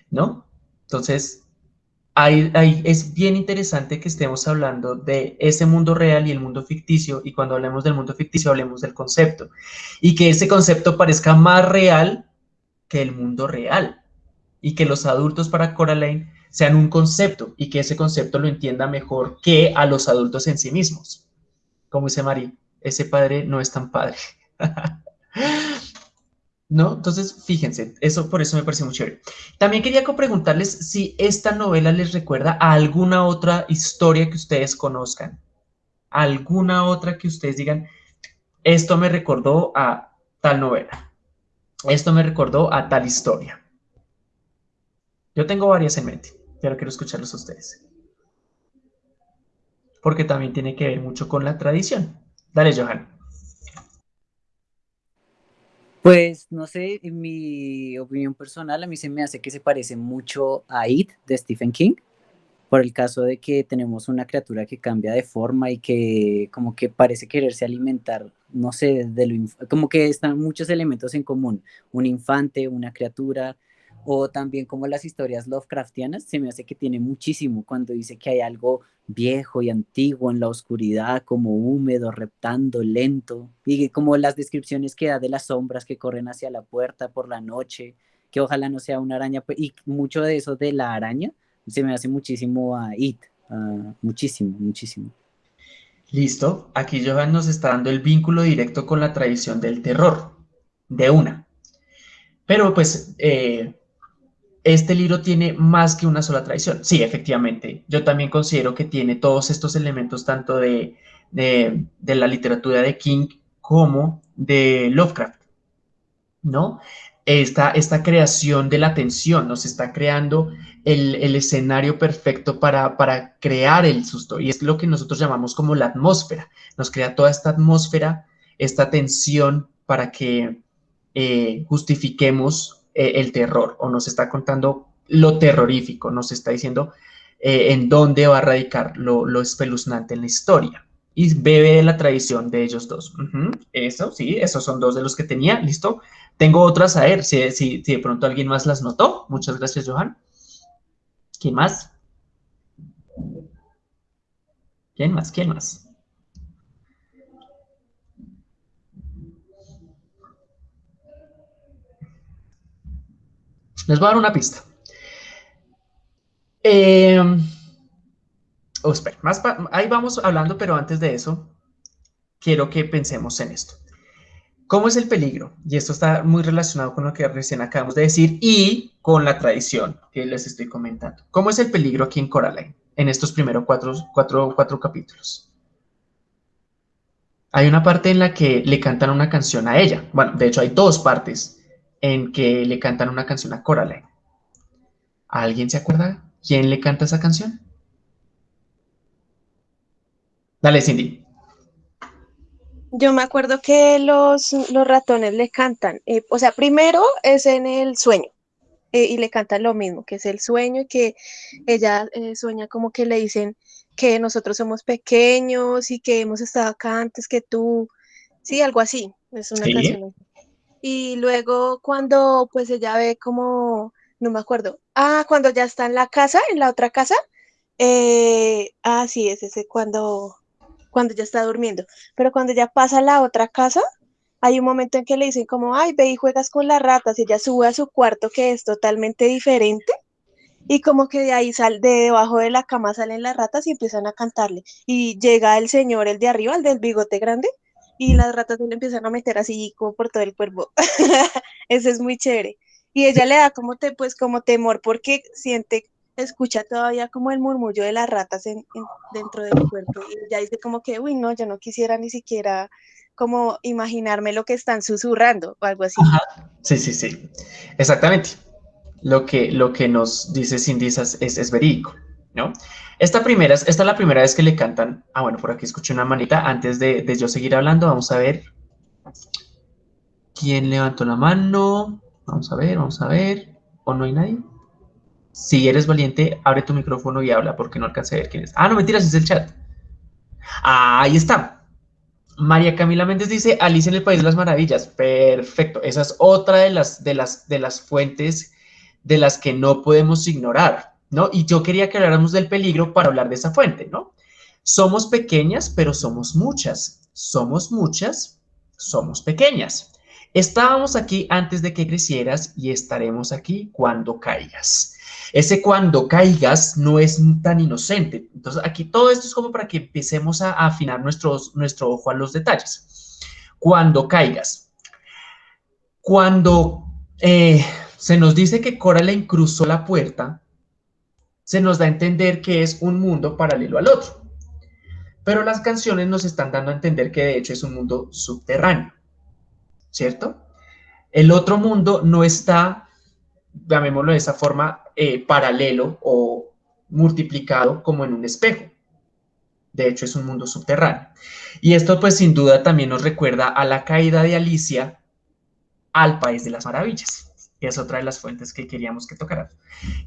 ¿no? Entonces, ahí, es bien interesante que estemos hablando de ese mundo real y el mundo ficticio, y cuando hablemos del mundo ficticio hablemos del concepto, y que ese concepto parezca más real que el mundo real, y que los adultos para Coraline sean un concepto y que ese concepto lo entienda mejor que a los adultos en sí mismos. Como dice Mari, ese padre no es tan padre. ¿No? Entonces, fíjense, eso por eso me parece muy chévere. También quería preguntarles si esta novela les recuerda a alguna otra historia que ustedes conozcan. Alguna otra que ustedes digan, esto me recordó a tal novela, esto me recordó a tal historia. Yo tengo varias en mente, pero quiero escucharlos a ustedes. Porque también tiene que ver mucho con la tradición. Dale, Johan. Pues no sé, en mi opinión personal, a mí se me hace que se parece mucho a It de Stephen King, por el caso de que tenemos una criatura que cambia de forma y que como que parece quererse alimentar, no sé, de lo, como que están muchos elementos en común, un infante, una criatura, o también como las historias Lovecraftianas, se me hace que tiene muchísimo cuando dice que hay algo viejo y antiguo en la oscuridad, como húmedo, reptando, lento, y como las descripciones que da de las sombras que corren hacia la puerta por la noche, que ojalá no sea una araña, pues, y mucho de eso de la araña se me hace muchísimo a It, muchísimo, muchísimo. Listo, aquí Johan nos está dando el vínculo directo con la tradición del terror, de una. Pero pues eh, este libro tiene más que una sola tradición. Sí, efectivamente. Yo también considero que tiene todos estos elementos, tanto de, la literatura de King como de Lovecraft, ¿no? Esta, esta creación de la tensión nos está creando el, escenario perfecto para, para crear el susto. Y es lo que nosotros llamamos como la atmósfera. Nos crea toda esta atmósfera, esta tensión para que eh, justifiquemos eh, el terror o nos está contando lo terrorífico, nos está diciendo eh, en dónde va a radicar lo, espeluznante en la historia. Y bebe de la tradición de ellos dos. Eso, sí, esos son dos de los que tenía, listo. Tengo otras a ver, si, si, de pronto alguien más las notó. Muchas gracias, Johan. ¿Quién más? ¿Quién más? ¿Quién más? Les voy a dar una pista. Eh, oh, espera, más ahí vamos hablando, pero antes de eso, quiero que pensemos en esto. ¿Cómo es el peligro? Y esto está muy relacionado con lo que recién acabamos de decir y con la tradición que les estoy comentando. ¿Cómo es el peligro aquí en Coraline en estos primeros cuatro, cuatro, cuatro capítulos? Hay una parte en la que le cantan una canción a ella. Bueno, de hecho hay dos partes en que le cantan una canción a Coraline. ¿Alguien se acuerda quién le canta esa canción? Dale, Cindy. Yo me acuerdo que los, los ratones le cantan, eh, o sea, primero es en el sueño eh, y le cantan lo mismo, que es el sueño y que ella eh, sueña como que le dicen que nosotros somos pequeños y que hemos estado acá antes que tú, sí, algo así, es una canción y luego cuando pues ella ve como, no me acuerdo, ah, cuando ya está en la casa, en la otra casa, eh, ah, sí, es ese cuando, cuando ya está durmiendo, pero cuando ya pasa a la otra casa, hay un momento en que le dicen como, ay, ve y juegas con las ratas, y ella sube a su cuarto que es totalmente diferente, y como que de ahí sal, de debajo de la cama salen las ratas y empiezan a cantarle, y llega el señor, el de arriba, el del bigote grande, y las ratas se le empiezan a meter así como por todo el cuerpo. Ese es muy chévere. Y ella le da como te, pues como temor porque siente, escucha todavía como el murmullo de las ratas en, dentro del cuerpo. Y ella dice como que, uy, no, yo no quisiera ni siquiera como imaginarme lo que están susurrando o algo así. Sí, sí, sí. Exactamente. Lo que, lo que nos dice Cindy es, es verídico, ¿no? Esta, primera, esta es la primera vez que le cantan. Ah, bueno, por aquí escuché una manita. Antes de, yo seguir hablando, vamos a ver. ¿Quién levantó la mano? Vamos a ver, vamos a ver. ¿O no hay nadie? Si eres valiente, abre tu micrófono y habla porque no alcancé a ver quién es. Ah, no, mentiras, es el chat. Ah, ahí está. María Camila Méndez dice Alicia en el País de las Maravillas. Perfecto. Esa es otra de las, de las, de las fuentes de las que no podemos ignorar. ¿No? Y yo quería que habláramos del peligro para hablar de esa fuente, ¿no? Somos pequeñas, pero somos muchas. Somos muchas, somos pequeñas. Estábamos aquí antes de que crecieras y estaremos aquí cuando caigas. Ese cuando caigas no es tan inocente. Entonces, aquí todo esto es como para que empecemos a, afinar nuestros, nuestro ojo a los detalles. Cuando caigas. Cuando eh, se nos dice que Coraline cruzó la puerta, se nos da a entender que es un mundo paralelo al otro. pero las canciones nos están dando a entender que de hecho es un mundo subterráneo, ¿cierto? El otro mundo no está, llamémoslo de esa forma, eh, paralelo o multiplicado como en un espejo. De hecho, es un mundo subterráneo. Y esto, pues, sin duda también nos recuerda a la caída de Alicia al País de las Maravillas, que es otra de las fuentes que queríamos que tocaran,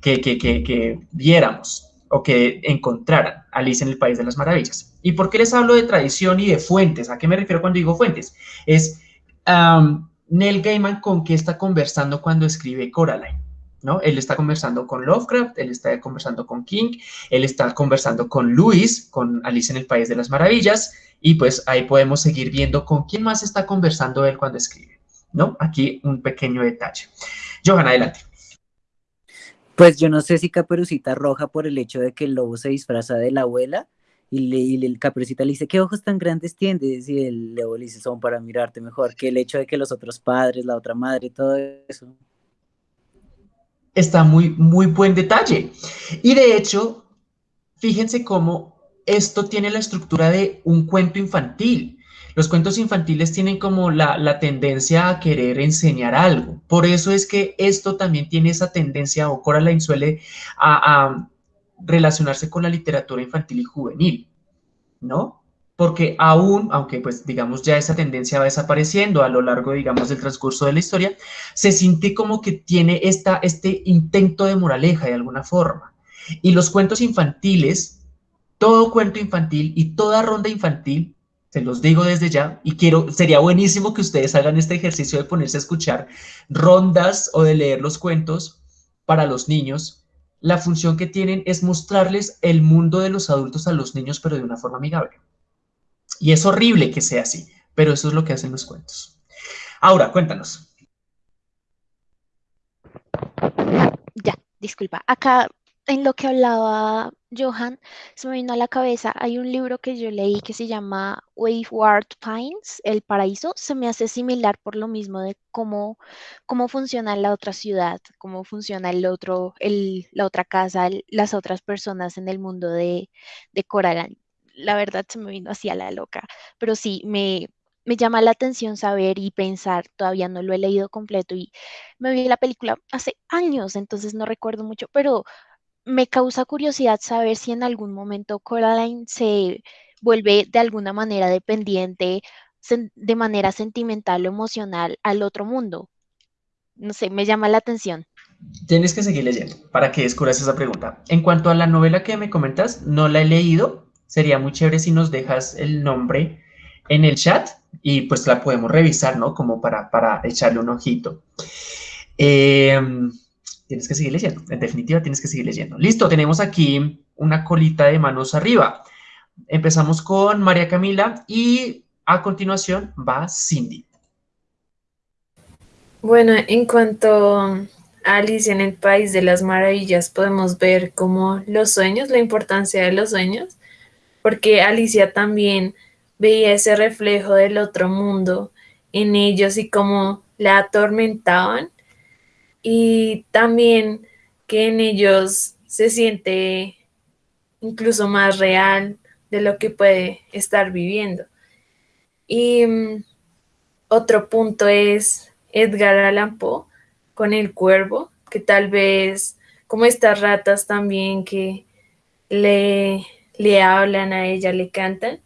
que, que, que, viéramos o que encontraran Alicia en el País de las Maravillas. ¿Y por qué les hablo de tradición y de fuentes? ¿A qué me refiero cuando digo fuentes? Es um, Neil Gaiman con qué está conversando cuando escribe Coraline. ¿no? Él está conversando con Lovecraft, él está conversando con King, él está conversando con Luis, con Alice en el País de las Maravillas, y pues ahí podemos seguir viendo con quién más está conversando él cuando escribe, ¿no? Aquí un pequeño detalle. Johan, adelante. Pues yo no sé si Caperucita Roja por el hecho de que el lobo se disfraza de la abuela y, le, y el Caperucita le dice, ¿qué ojos tan grandes tienes? Y el lobo le dice, son para mirarte mejor, que el hecho de que los otros padres, la otra madre, todo eso está muy, muy buen detalle. Y de hecho, fíjense cómo esto tiene la estructura de un cuento infantil. Los cuentos infantiles tienen como la, tendencia a querer enseñar algo. Por eso es que esto también tiene esa tendencia, o Coraline suele a, a relacionarse con la literatura infantil y juvenil, ¿no? porque aún, aunque pues digamos ya esa tendencia va desapareciendo a lo largo, digamos, del transcurso de la historia, se siente como que tiene esta, este intento de moraleja de alguna forma. Y los cuentos infantiles, todo cuento infantil y toda ronda infantil, se los digo desde ya, y quiero, sería buenísimo que ustedes hagan este ejercicio de ponerse a escuchar rondas o de leer los cuentos para los niños. La función que tienen es mostrarles el mundo de los adultos a los niños, pero de una forma amigable. Y es horrible que sea así, pero eso es lo que hacen los cuentos. Ahora, cuéntanos. Ya, disculpa. Acá en lo que hablaba Johan, se me vino a la cabeza, hay un libro que yo leí que se llama Waveward Pines, El Paraíso, se me hace similar por lo mismo de cómo, cómo funciona la otra ciudad, cómo funciona el otro, el, la otra casa, las otras personas en el mundo de, de Coraline. La verdad se me vino así a la loca, pero sí, me, me llama la atención saber y pensar, todavía no lo he leído completo y me vi la película hace años, entonces no recuerdo mucho, pero me causa curiosidad saber si en algún momento Coraline se vuelve de alguna manera dependiente, de manera sentimental o emocional al otro mundo. No sé, me llama la atención. Tienes que seguir leyendo para que descubras esa pregunta. En cuanto a la novela que me comentas, no la he leído, sería muy chévere si nos dejas el nombre en el chat y pues la podemos revisar, ¿no? Como para, para echarle un ojito. Em, tienes que seguir leyendo, en definitiva tienes que seguir leyendo. Listo, tenemos aquí una colita de manos arriba. Empezamos con María Camila y a continuación va Cindy. Bueno, en cuanto a Alicia en el País de las Maravillas, podemos ver como los sueños, la importancia de los sueños, porque Alicia también veía ese reflejo del otro mundo en ellos y cómo la atormentaban y también que en ellos se siente incluso más real de lo que puede estar viviendo. Y mm, otro punto es Edgar Allan Poe con el cuervo, que tal vez como estas ratas también que le le hablan a ella, le cantan,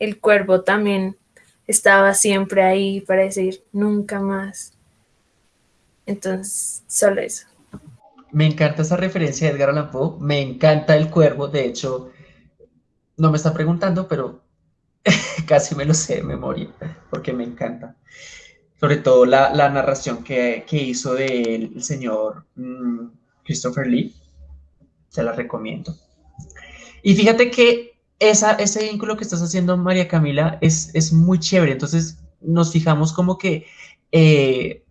el cuervo también estaba siempre ahí para decir nunca más. Entonces, solo eso. Me encanta esa referencia de Edgar Allan Poe, me encanta el cuervo, de hecho, no me está preguntando, pero casi me lo sé de memoria, porque me encanta. Sobre todo la, narración que, hizo del señor mm, Christopher Lee, se la recomiendo. Y fíjate que esa, ese vínculo que estás haciendo, María Camila, es, es muy chévere. Entonces nos fijamos como que eh,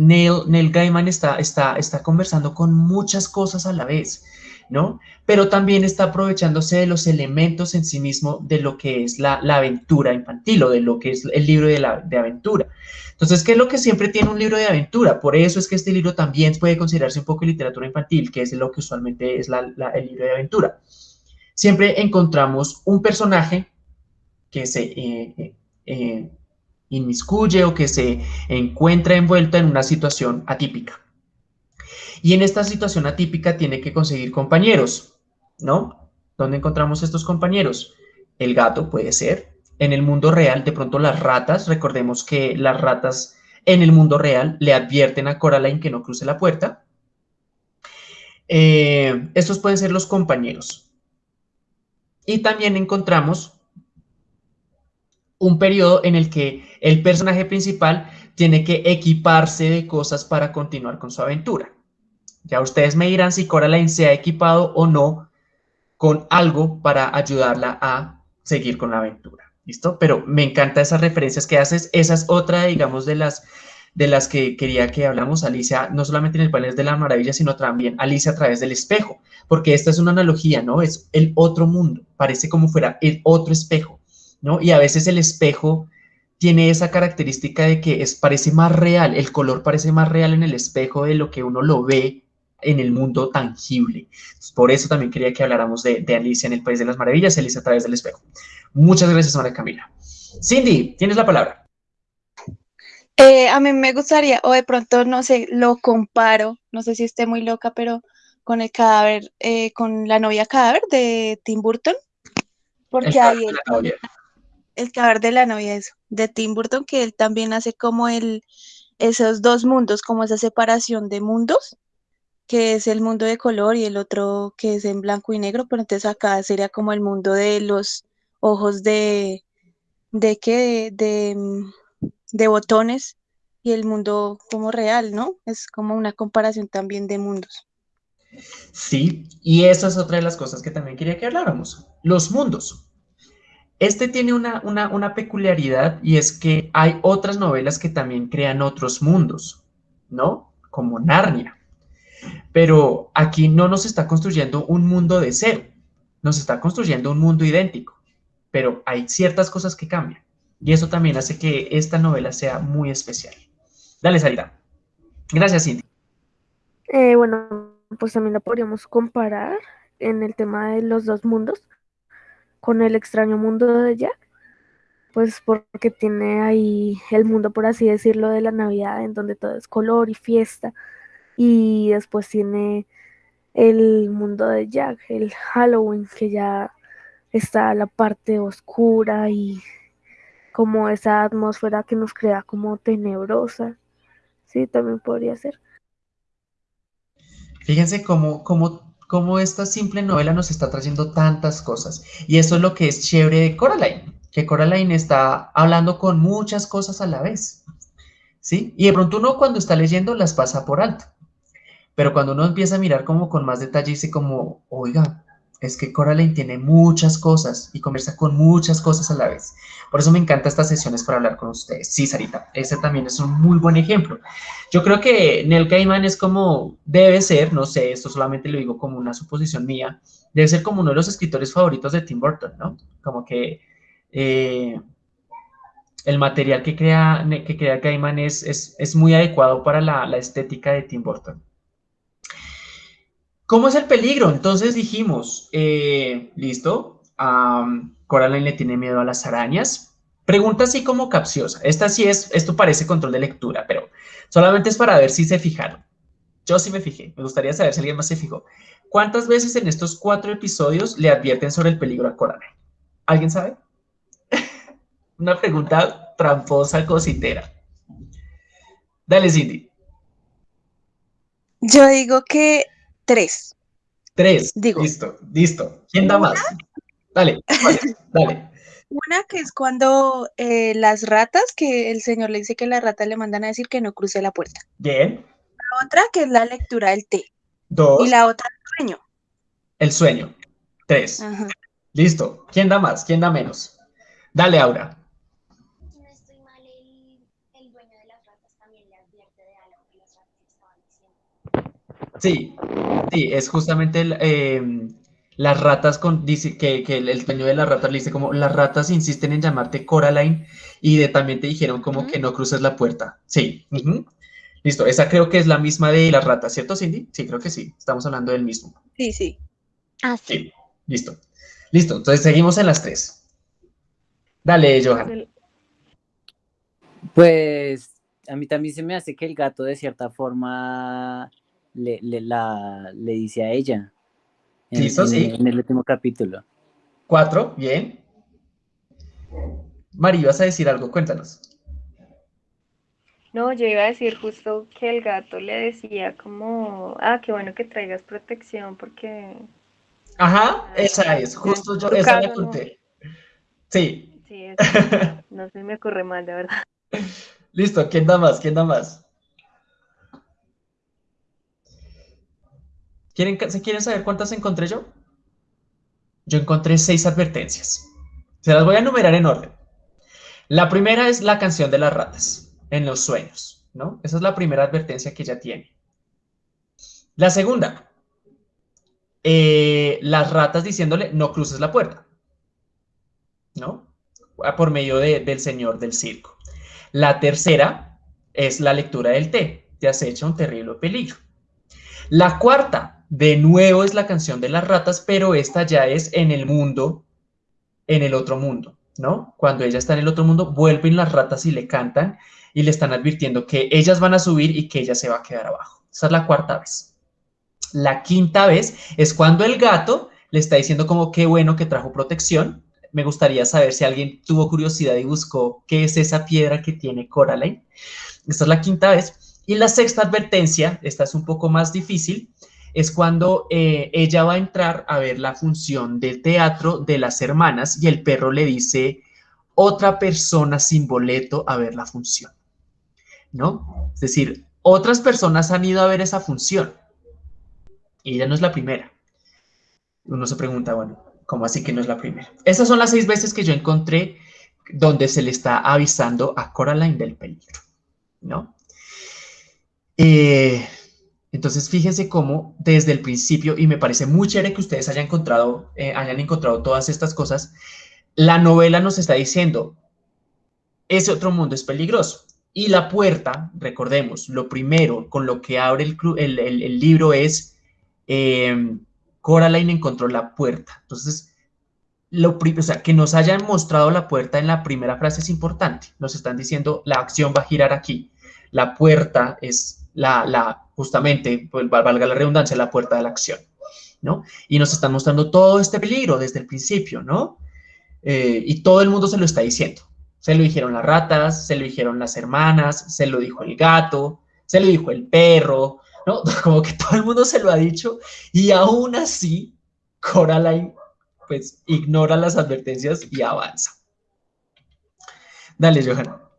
Neil, Neil, Gaiman está, está, está conversando con muchas cosas a la vez, ¿no? Pero también está aprovechándose de los elementos en sí mismo de lo que es la, la aventura infantil o de lo que es el libro de, la, de aventura. Entonces, ¿qué es lo que siempre tiene un libro de aventura? Por eso es que este libro también puede considerarse un poco literatura infantil, que es lo que usualmente es la, el libro de aventura siempre encontramos un personaje que se eh, eh, eh, inmiscuye o que se encuentra envuelto en una situación atípica. Y en esta situación atípica tiene que conseguir compañeros, ¿no? ¿Dónde encontramos estos compañeros? El gato puede ser. En el mundo real, de pronto las ratas, recordemos que las ratas en el mundo real le advierten a Coraline que no cruce la puerta. estos pueden ser los compañeros. Y también encontramos un periodo en el que el personaje principal tiene que equiparse de cosas para continuar con su aventura. Ya ustedes me dirán si Coraline se ha equipado o no con algo para ayudarla a seguir con la aventura. ¿Listo? Pero me encanta esas referencias que haces. Esa es otra, digamos, de las, de las que quería que hablamos, Alicia, no solamente en el panel de la maravilla, sino también Alicia a través del espejo, porque esta es una analogía, ¿no? Es el otro mundo, parece como fuera el otro espejo. ¿No? Y a veces el espejo tiene esa característica de que es, parece más real, el color parece más real en el espejo de lo que uno lo ve en el mundo tangible. Por eso también quería que habláramos de, Alicia en el País de las Maravillas, Alicia a través del espejo. Muchas gracias, María Camila. Cindy, tienes la palabra. Eh, a mí me gustaría, o de pronto, no sé, lo comparo, no sé si esté muy loca, pero con el cadáver, eh, con la novia cadáver de Tim Burton, porque ahí el cadáver de la novia eso, de Tim Burton, que él también hace como el, esos dos mundos, como esa separación de mundos, que es el mundo de color y el otro que es en blanco y negro, pero entonces acá sería como el mundo de los ojos de, de qué, de, de, botones y el mundo como real, ¿no? Es como una comparación también de mundos. Sí, y esa es otra de las cosas que también quería que habláramos, los mundos. Este tiene una, peculiaridad y es que hay otras novelas que también crean otros mundos, ¿no? Como Narnia. Pero aquí no nos está construyendo un mundo de cero, nos está construyendo un mundo idéntico, pero hay ciertas cosas que cambian. Y eso también hace que esta novela sea muy especial. Dale, Salida. Gracias, Cindy. Eh, bueno, pues también la podríamos comparar en el tema de los dos mundos con el extraño mundo de Jack, pues porque tiene ahí el mundo, por así decirlo, de la Navidad, en donde todo es color y fiesta, y después tiene el mundo de Jack, el Halloween, que ya está la parte oscura y como esa atmósfera que nos crea como tenebrosa. Sí, también podría ser. Fíjense cómo, cómo cómo esta simple novela nos está trayendo tantas cosas. Y eso es lo que es chévere de Coraline, que Coraline está hablando con muchas cosas a la vez. ¿Sí? Y de pronto uno cuando está leyendo las pasa por alto. Pero cuando uno empieza a mirar como con más detalle, dice como, oiga, es que Coraline tiene muchas cosas y conversa con muchas cosas a la vez. Por eso me encantan estas sesiones para hablar con ustedes. Sí, Sarita, ese también es un muy buen ejemplo. Yo creo que Neil Gaiman es como, debe ser, no sé, esto solamente lo digo como una suposición mía, debe ser como uno de los escritores favoritos de Tim Burton, ¿no? Como que eh, el material que crea, que crea Gaiman es, es, muy adecuado para la, la estética de Tim Burton. ¿Cómo es el peligro? Entonces dijimos, eh, listo, Coraline le tiene miedo a las arañas. Pregunta así como capciosa. Esta sí es, esto parece control de lectura, pero solamente es para ver si se fijaron. Yo sí me fijé, me gustaría saber si alguien más se fijó. ¿Cuántas veces en estos cuatro episodios le advierten sobre el peligro a Coraline? ¿Alguien sabe? Una pregunta tramposa, cositera. Dale, Cindy. Yo digo que Tres. Tres. Digo. Listo, listo. ¿Quién da más? Dale, dale. Una que es cuando eh, las ratas, que el señor le dice que las ratas le mandan a decir que no cruce la puerta. Bien. La otra que es la lectura del té. Dos. Y la otra el sueño. El sueño. Tres. Listo. ¿Quién da más? ¿Quién da menos? Dale, Aura. Sí, sí, es justamente em, las ratas con, dice que, el, dueño de las ratas le dice como las ratas insisten en llamarte Coraline y de, también te dijeron como que no cruces la puerta. Sí, listo, esa creo que es la misma de las ratas, ¿cierto Cindy? Sí, creo que sí, estamos hablando del mismo. Sí, sí. Ah, sí. listo. Listo, entonces seguimos en las tres. Dale, Johan. Pues a mí también se me hace que el gato de cierta forma le, le, la, le dice a ella. En, Listo, en- sí. En el último capítulo. Cuatro, bien. Mari, vas a decir algo, cuéntanos. No, yo iba a decir justo que el gato le decía como, ah, qué bueno que traigas protección porque, Ajá, esa es, justo yo, esa la ¿no? conté. Sí, sí, es- no se me ocurre mal, de verdad. listo, ¿quién da más? ¿Quién da más? ¿Quieren, ca- ¿Se quieren saber cuántas encontré yo? Yo encontré seis advertencias. Se las voy a enumerar en orden. La primera es la canción de las ratas en los sueños, ¿no? Esa es la primera advertencia que ella tiene. La segunda, eh, las ratas diciéndole no cruces la puerta, ¿no? Por medio de- del señor del circo. La tercera es la lectura del té, te acecha un terrible peligro. La cuarta, de nuevo, es la canción de las ratas, pero esta ya es en el mundo, en el otro mundo, ¿no? Cuando ella está en el otro mundo, vuelven las ratas y le cantan y le están advirtiendo que ellas van a subir y que ella se va a quedar abajo. Esa es la cuarta vez. La quinta vez es cuando el gato le está diciendo como qué bueno que trajo protección. Me gustaría saber si alguien tuvo curiosidad y buscó qué es esa piedra que tiene Coraline. Esta es la quinta vez. Y la sexta advertencia, esta es un poco más difícil, es cuando eh, ella va a entrar a ver la función del teatro de las hermanas y el perro le dice otra persona sin boleto a ver la función. ¿No? Es decir, otras personas han ido a ver esa función y ella no es la primera. Uno se pregunta, bueno, ¿cómo así que no es la primera? Esas son las seis veces que yo encontré donde se le está avisando a Coraline del peligro, ¿no? Eh, entonces, fíjense cómo desde el principio, y me parece muy chévere que ustedes hayan encontrado, eh, hayan encontrado todas estas cosas, la novela nos está diciendo, ese otro mundo es peligroso. Y la puerta, recordemos, lo primero con lo que abre el, libro es, eh, Coraline encontró la puerta. Entonces, lo, que nos hayan mostrado la puerta en la primera frase es importante. Nos están diciendo, la acción va a girar aquí. La puerta es la, la justamente, pues, val- valga la redundancia, la puerta de la acción, ¿no? Y nos están mostrando todo este peligro desde el principio, ¿no? Eh, y todo el mundo se lo está diciendo. Se lo dijeron las ratas, se lo dijeron las hermanas, se lo dijo el gato, se lo dijo el perro, ¿no? Como que todo el mundo se lo ha dicho y aún así Coraline pues ignora las advertencias y avanza. Dale, Johan.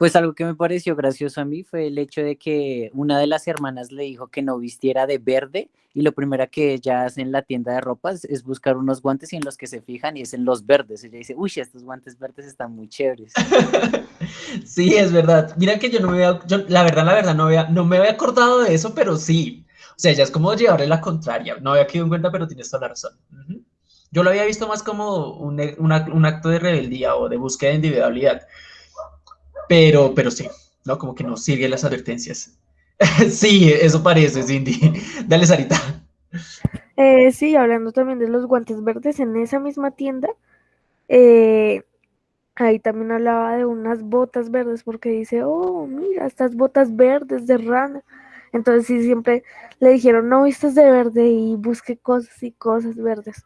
Pues algo que me pareció gracioso a mí fue el hecho de que una de las hermanas le dijo que no vistiera de verde y lo primero que ella hace en la tienda de ropas es buscar unos guantes y en los que se fijan y es en los verdes. Ella dice, uy, estos guantes verdes están muy chéveres. Sí, es verdad. Mira que yo no me había, yo, la verdad, la verdad, no, había, no me había acordado de eso, pero sí. O sea, ya es como llevarle la contraria. No había quedado en cuenta, pero tienes toda la razón. Yo lo había visto más como un, una- un acto de rebeldía o de búsqueda de individualidad. Pero, pero sí, ¿no? Como que no sigue las advertencias. Sí, eso parece, Cindy. Dale, Sarita. Eh, sí, hablando también de los guantes verdes, en esa misma tienda, eh, ahí también hablaba de unas botas verdes, porque dice, oh, mira, estas botas verdes de rana. Entonces sí, siempre le dijeron, no vistas de verde y busque cosas y cosas verdes.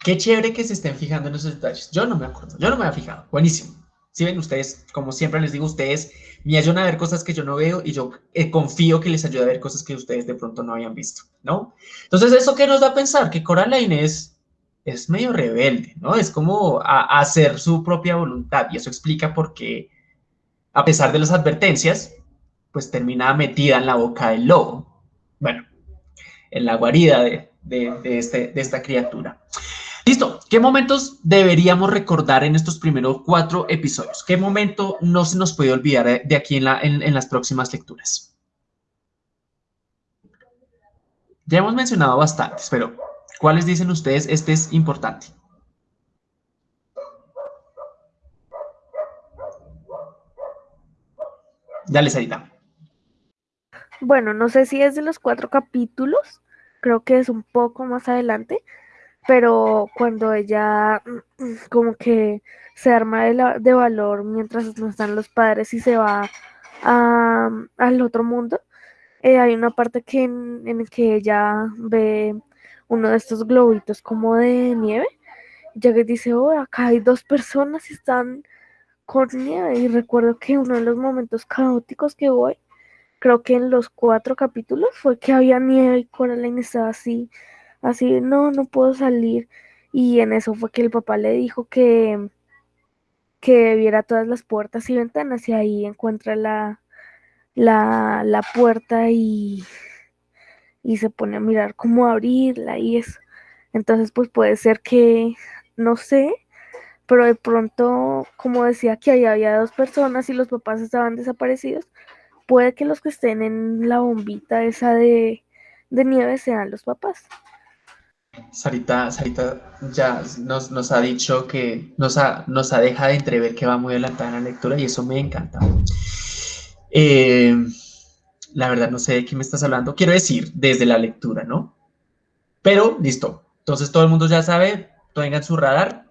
Qué chévere que se estén fijando en esos detalles. Yo no me acuerdo, yo no me había fijado. Buenísimo. Si ven ustedes, como siempre les digo, ustedes me ayudan a ver cosas que yo no veo y yo eh, confío que les ayude a ver cosas que ustedes de pronto no habían visto, ¿no? Entonces, ¿eso qué nos da a pensar? Que Coraline es, es medio rebelde, ¿no? Es como a, hacer su propia voluntad y eso explica por qué, a pesar de las advertencias, pues termina metida en la boca del lobo. Bueno, en la guarida de, de este, de esta criatura. Listo, ¿qué momentos deberíamos recordar en estos primeros cuatro episodios? ¿Qué momento no se nos puede olvidar de, aquí en, en, las próximas lecturas? Ya hemos mencionado bastantes, pero ¿cuáles dicen ustedes? Este es importante. Dale, Sarita. Bueno, no sé si es de los cuatro capítulos, creo que es un poco más adelante, pero cuando ella como que se arma de, de valor mientras no están los padres y se va a, al otro mundo, eh, hay una parte que en, en que ella ve uno de estos globitos como de nieve, ya que dice, oh, acá hay dos personas y están con nieve. Y recuerdo que uno de los momentos caóticos que voy, creo que en los cuatro capítulos, fue que había nieve y Coraline estaba así, así, no, no puedo salir. Y en eso fue que el papá le dijo que, que viera todas las puertas y ventanas y ahí encuentra la, la, la puerta y, y se pone a mirar cómo abrirla y eso. Entonces, pues puede ser que, no sé, pero de pronto, como decía que ahí había dos personas y los papás estaban desaparecidos, puede que los que estén en la bombita esa de, de nieve sean los papás. Sarita, Sarita ya nos, nos, ha dicho que nos ha, nos ha dejado de entrever que va muy adelantada en la lectura y eso me encanta. Eh, la verdad no sé de qué me estás hablando. Quiero decir, desde la lectura, ¿no? Pero, listo. Entonces todo el mundo ya sabe, tengan su radar,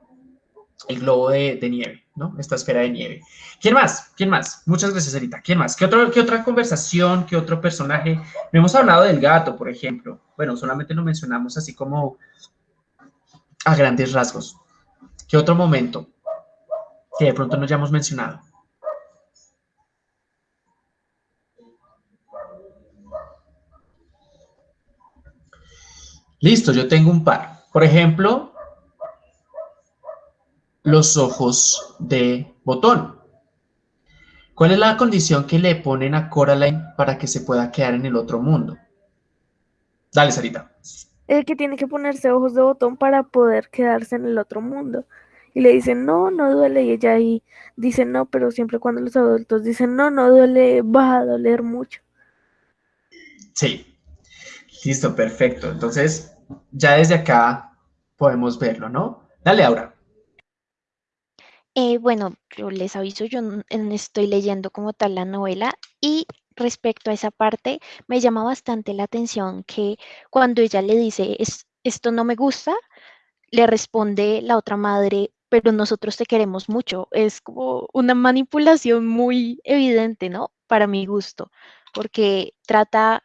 el globo de, de, nieve, ¿no? Esta esfera de nieve. ¿Quién más? ¿Quién más? Muchas gracias, Erita. ¿Quién más? ¿Qué, otro, ¿Qué otra conversación? ¿Qué otro personaje? No hemos hablado del gato, por ejemplo. Bueno, solamente lo mencionamos así como a grandes rasgos. ¿Qué otro momento que de pronto no hayamos mencionado? Listo, yo tengo un par. Por ejemplo, los ojos de botón. ¿Cuál es la condición que le ponen a Coraline para que se pueda quedar en el otro mundo? Dale, Sarita. El que tiene que ponerse ojos de botón para poder quedarse en el otro mundo. Y le dicen, no, no duele. Y ella ahí dice, no, pero siempre cuando los adultos dicen, no, no duele, va a doler mucho. Sí. Listo, perfecto. Entonces, ya desde acá podemos verlo, ¿no? Dale, Aura. Eh, bueno, yo les aviso, yo no estoy leyendo como tal la novela y respecto a esa parte me llama bastante la atención que cuando ella le dice es, esto no me gusta, le responde la otra madre, pero nosotros te queremos mucho. Es como una manipulación muy evidente, ¿no? Para mi gusto, porque trata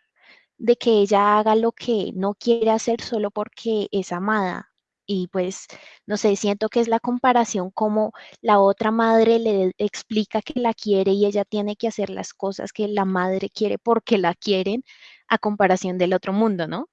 de que ella haga lo que no quiere hacer solo porque es amada. Y pues, no sé, siento que es la comparación como la otra madre le explica que la quiere y ella tiene que hacer las cosas que la madre quiere porque la quieren a comparación del otro mundo, ¿no?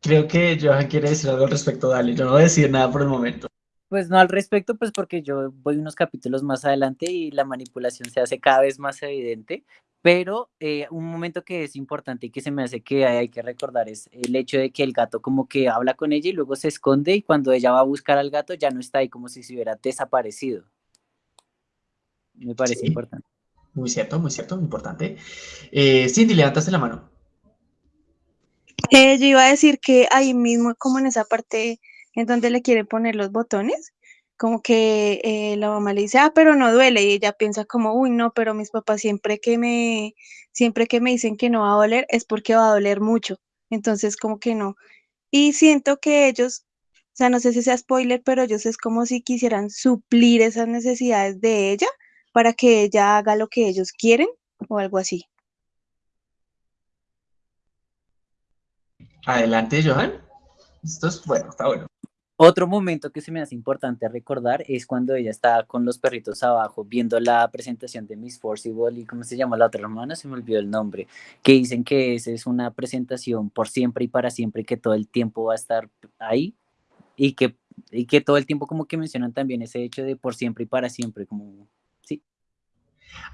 Creo que Johan quiere decir algo al respecto, dale. Yo no voy a decir nada por el momento. Pues no al respecto, pues porque yo voy unos capítulos más adelante y la manipulación se hace cada vez más evidente, pero eh, un momento que es importante y que se me hace que hay, hay, que recordar es el hecho de que el gato como que habla con ella y luego se esconde y cuando ella va a buscar al gato ya no está ahí como si se hubiera desaparecido. Me parece sí. importante. Muy cierto, muy cierto, muy importante. Eh, Cindy, levantaste la mano. Eh, yo iba a decir que ahí mismo, como en esa parte en donde le quiere poner los botones, como que eh, la mamá le dice, ah, pero no duele, y ella piensa como, uy, no, pero mis papás siempre que me, siempre que me dicen que no va a doler, es porque va a doler mucho, entonces como que no. Y siento que ellos, o sea, no sé si sea spoiler, pero ellos es como si quisieran suplir esas necesidades de ella para que ella haga lo que ellos quieren o algo así. Adelante, Johan. Esto es bueno, está bueno. Otro momento que se me hace importante recordar es cuando ella está con los perritos abajo viendo la presentación de Miss Forcible y cómo se llama la otra hermana, se me olvidó el nombre, que dicen que esa es una presentación por siempre y para siempre que todo el tiempo va a estar ahí y que, y que todo el tiempo como que mencionan también ese hecho de por siempre y para siempre, como, sí.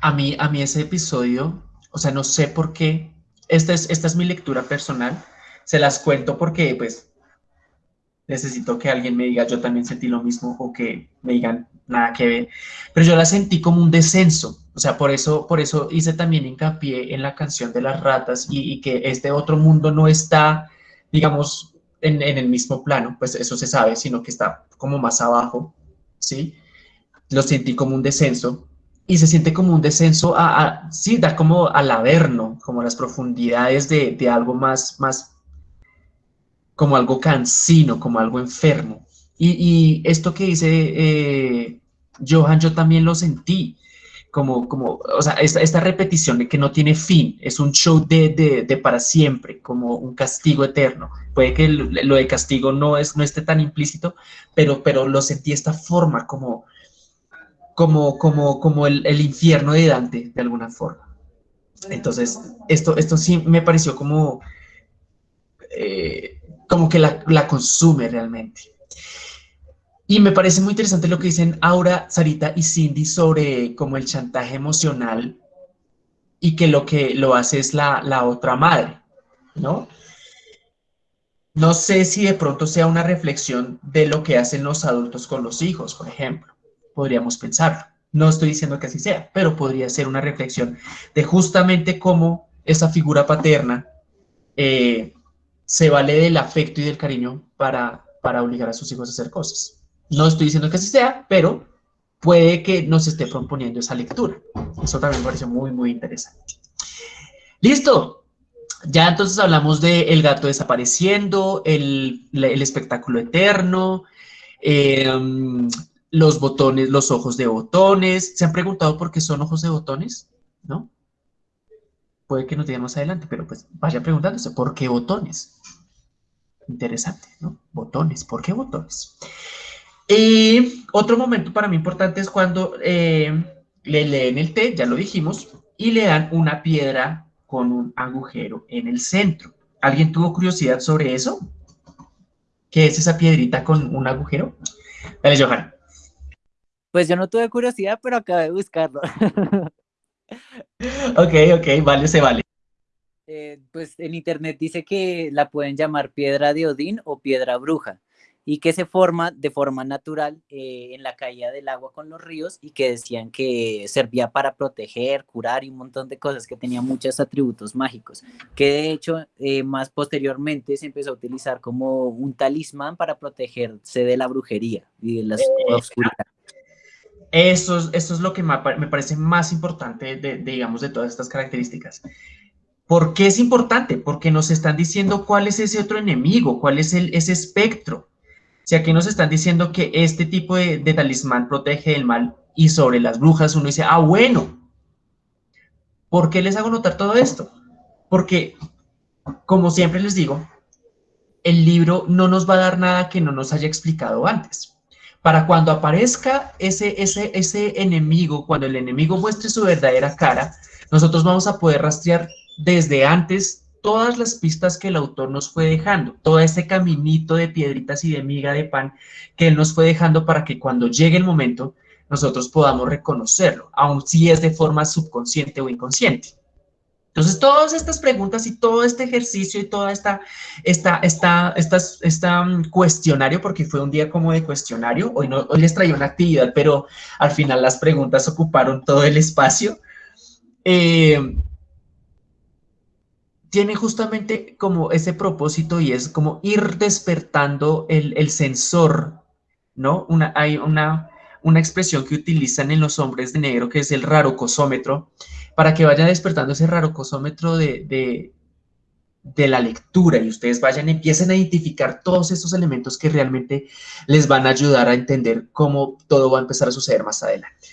A mí, a mí ese episodio, o sea, no sé por qué, esta es, esta es mi lectura personal, se las cuento porque pues necesito que alguien me diga yo también sentí lo mismo o que me digan nada que ver, pero yo la sentí como un descenso, o sea, por eso, por eso hice también hincapié en la canción de las ratas y, y que este otro mundo no está, digamos, en, en, el mismo plano, pues eso se sabe, sino que está como más abajo, ¿sí? Lo sentí como un descenso y se siente como un descenso a, a sí, da como al averno, como las profundidades de, de algo más, más como algo cansino, como algo enfermo. Y, esto que dice eh, Johan, yo también lo sentí, como, como o sea, esta, repetición de que no tiene fin, es un show de, de, para siempre, como un castigo eterno. Puede que lo de castigo no, es, no esté tan implícito, pero, pero lo sentí de esta forma, como, como, como, como el, el infierno de Dante, de alguna forma. Entonces, esto, esto sí me pareció como, eh, como que la, consume realmente. Y me parece muy interesante lo que dicen Aura, Sarita y Cindy sobre como el chantaje emocional y que lo que lo hace es la, la otra madre, ¿no? No sé si de pronto sea una reflexión de lo que hacen los adultos con los hijos, por ejemplo. Podríamos pensarlo. No estoy diciendo que así sea, pero podría ser una reflexión de justamente cómo esa figura paterna eh, se vale del afecto y del cariño para, para obligar a sus hijos a hacer cosas. No estoy diciendo que así sea, pero puede que nos esté proponiendo esa lectura. Eso también me pareció muy, muy interesante. Listo. Ya entonces hablamos de el gato desapareciendo, el, el espectáculo eterno, eh, los botones, los ojos de botones. ¿Se han preguntado por qué son ojos de botones? ¿No? Puede que nos digan más adelante, pero pues vaya preguntándose, ¿por qué botones? Interesante, ¿no? Botones, ¿por qué botones? Y otro momento para mí importante es cuando eh, le leen el té, ya lo dijimos, y le dan una piedra con un agujero en el centro. ¿Alguien tuvo curiosidad sobre eso? ¿Qué es esa piedrita con un agujero? Dale, Johan. Pues yo no tuve curiosidad, pero acabé de buscarlo. ok, ok, vale, se vale. Eh, pues en internet dice que la pueden llamar piedra de Odín o piedra bruja y que se forma de forma natural eh, en la caída del agua con los ríos y que decían que servía para proteger, curar y un montón de cosas, que tenía muchos atributos mágicos, que de hecho eh, más posteriormente se empezó a utilizar como un talismán para protegerse de la brujería y de la oscuridad. Eso es, eso es lo que me parece más importante, de, digamos, de todas estas características. ¿Por qué es importante? Porque nos están diciendo cuál es ese otro enemigo, cuál es ese espectro. Si aquí nos están diciendo que este tipo de, de talismán protege del mal y sobre las brujas uno dice, ah, bueno, ¿por qué les hago notar todo esto? Porque, como siempre les digo, el libro no nos va a dar nada que no nos haya explicado antes para cuando aparezca ese, ese, ese enemigo, cuando el enemigo muestre su verdadera cara, nosotros vamos a poder rastrear desde antes todas las pistas que el autor nos fue dejando, todo ese caminito de piedritas y de miga de pan que él nos fue dejando para que cuando llegue el momento nosotros podamos reconocerlo, aun si es de forma subconsciente o inconsciente. Entonces, todas estas preguntas y todo este ejercicio y toda esta, esta, esta, esta, um, cuestionario, porque fue un día como de cuestionario, hoy, no, hoy les traía una actividad, pero al final las preguntas ocuparon todo el espacio, eh, tiene justamente como ese propósito y es como ir despertando el, sensor, ¿no? Hay una, una expresión que utilizan en los hombres de negro que es el rarocosómetro, para que vaya despertando ese raro cosómetro de, de, la lectura y ustedes vayan, empiecen a identificar todos esos elementos que realmente les van a ayudar a entender cómo todo va a empezar a suceder más adelante.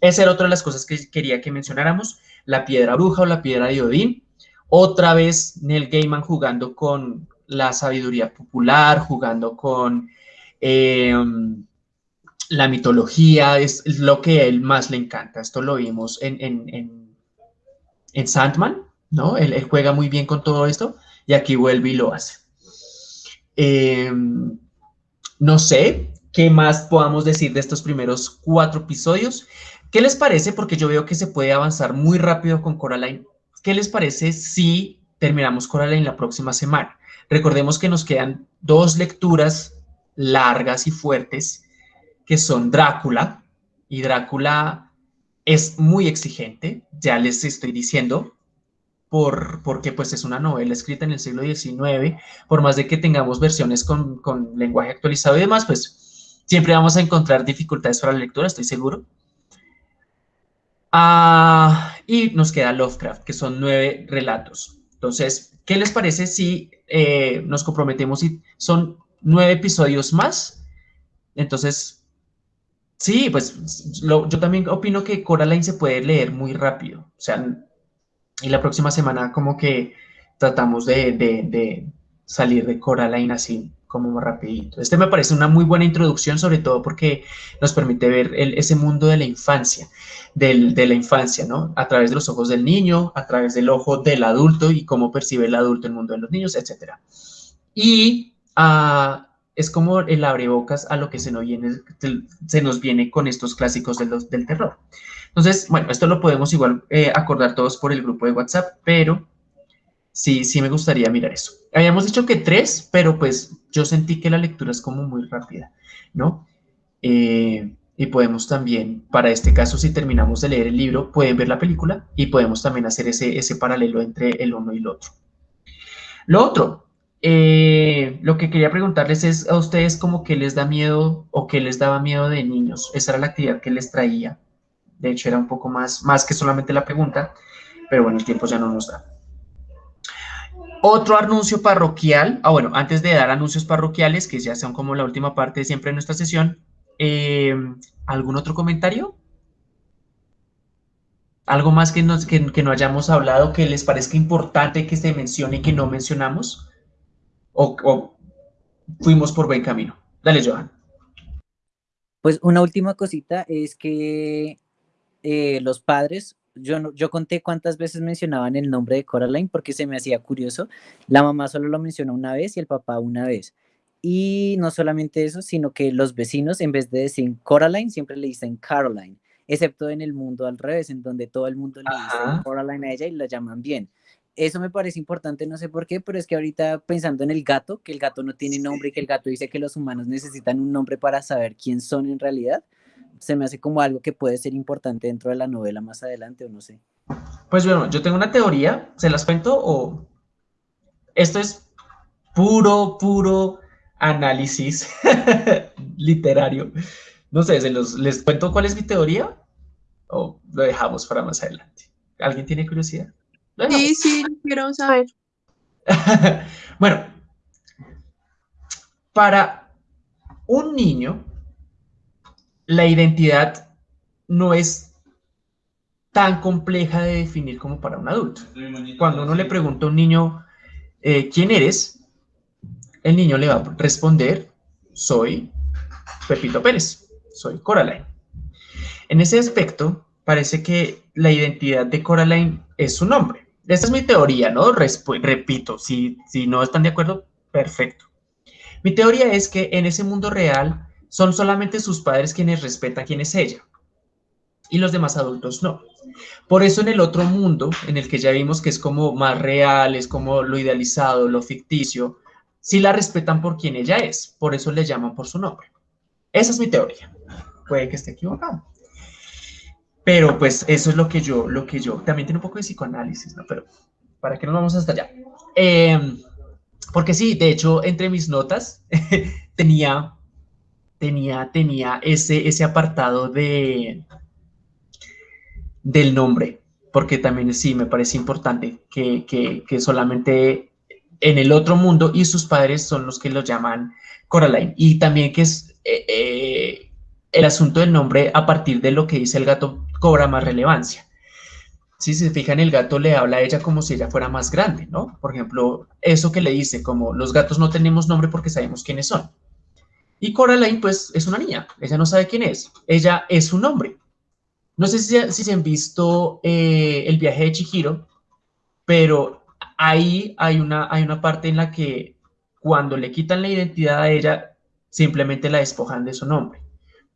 Esa era otra de las cosas que quería que mencionáramos, la piedra bruja o la piedra de Odín. Otra vez Neil Gaiman jugando con la sabiduría popular, jugando con em, la mitología, es, lo que a él más le encanta. Esto lo vimos en en Sandman, ¿no? Él, juega muy bien con todo esto y aquí vuelve y lo hace. Em, no sé qué más podamos decir de estos primeros cuatro episodios. ¿Qué les parece? Porque yo veo que se puede avanzar muy rápido con Coraline. ¿Qué les parece si terminamos Coraline la próxima semana? Recordemos que nos quedan dos lecturas largas y fuertes, que son Drácula, y Drácula es muy exigente, ya les estoy diciendo, por, porque pues es una novela escrita en el siglo XIX, por más de que tengamos versiones con, lenguaje actualizado y demás, pues siempre vamos a encontrar dificultades para la lectura, estoy seguro. Ah, y nos queda Lovecraft, que son nueve relatos. Entonces, ¿qué les parece si eh, nos comprometemos y son nueve episodios más? Entonces, sí, pues yo también opino que Coraline se puede leer muy rápido. O sea, y la próxima semana como que tratamos de, de salir de Coraline así como rapidito. Este me parece una muy buena introducción, sobre todo porque nos permite ver ese mundo de la infancia, de la infancia, ¿no? A través de los ojos del niño, a través del ojo del adulto y cómo percibe el adulto el mundo de los niños, etc. Y ah, es como el abrebocas a lo que se nos viene, se nos viene con estos clásicos del, del terror. Entonces, bueno, esto lo podemos igual eh, acordar todos por el grupo de WhatsApp, pero sí, sí me gustaría mirar eso. Habíamos dicho que tres, pero pues yo sentí que la lectura es como muy rápida, ¿no? Eh, y podemos también, para este caso, si terminamos de leer el libro, pueden ver la película y podemos también hacer ese, ese paralelo entre el uno y el otro. Lo otro, eh, lo que quería preguntarles es a ustedes como que les da miedo o que les daba miedo de niños. Esa era la actividad que les traía. De hecho, era un poco más, más que solamente la pregunta, pero bueno, el tiempo ya no nos da. Otro anuncio parroquial, ah bueno, antes de dar anuncios parroquiales, que ya son como la última parte de siempre de nuestra sesión, eh, ¿algún otro comentario? ¿Algo más que, que, no hayamos hablado que les parezca importante que se mencione y que no mencionamos? ¿O, fuimos por buen camino? Dale, Johan. Pues una última cosita es que eh, los padres yo, yo conté cuántas veces mencionaban el nombre de Coraline porque se me hacía curioso. La mamá solo lo mencionó una vez y el papá una vez. Y no solamente eso, sino que los vecinos, en vez de decir Coraline, siempre le dicen Caroline, excepto en el mundo al revés, en donde todo el mundo le dice Coraline a ella y la llaman bien. Eso me parece importante, no sé por qué, pero es que ahorita pensando en el gato, que el gato no tiene nombre y que el gato dice que los humanos necesitan un nombre para saber quién son en realidad, se me hace como algo que puede ser importante dentro de la novela más adelante o no sé. Pues bueno, yo tengo una teoría, ¿se las cuento o esto es puro, puro análisis literario? No sé, ¿se los, ¿les cuento cuál es mi teoría o lo dejamos para más adelante? ¿Alguien tiene curiosidad? Sí, sí, quiero saber. bueno, para un niño, la identidad no es tan compleja de definir como para un adulto. Cuando uno le pregunta a un niño, eh, ¿quién eres? El niño le va a responder, soy Pepito Pérez, soy Coraline. En ese aspecto, parece que la identidad de Coraline es su nombre. Esta es mi teoría, ¿no? repito, si, si no están de acuerdo, perfecto. Mi teoría es que en ese mundo real, son solamente sus padres quienes respetan quién es ella y los demás adultos no. Por eso en el otro mundo, en el que ya vimos que es como más real, es como lo idealizado, lo ficticio, sí la respetan por quien ella es, por eso le llaman por su nombre. Esa es mi teoría. Puede que esté equivocado. Pero pues eso es lo que yo, lo que yo, también tiene un poco de psicoanálisis, ¿no? Pero para que nos vamos hasta allá. Em, porque sí, de hecho, entre mis notas tenía tenía, tenía ese, ese apartado de, del nombre, porque también sí me parece importante que, que, solamente en el otro mundo y sus padres son los que lo llaman Coraline. Y también que es eh, eh, el asunto del nombre a partir de lo que dice el gato cobra más relevancia. Si se fijan, el gato le habla a ella como si ella fuera más grande, ¿no? Por ejemplo, eso que le dice, como los gatos no tenemos nombre porque sabemos quiénes son. Y Coraline, pues, es una niña. Ella no sabe quién es. Ella es un hombre. No sé si, si se han visto eh, el viaje de Chihiro, pero ahí hay una, hay una parte en la que cuando le quitan la identidad a ella, simplemente la despojan de su nombre.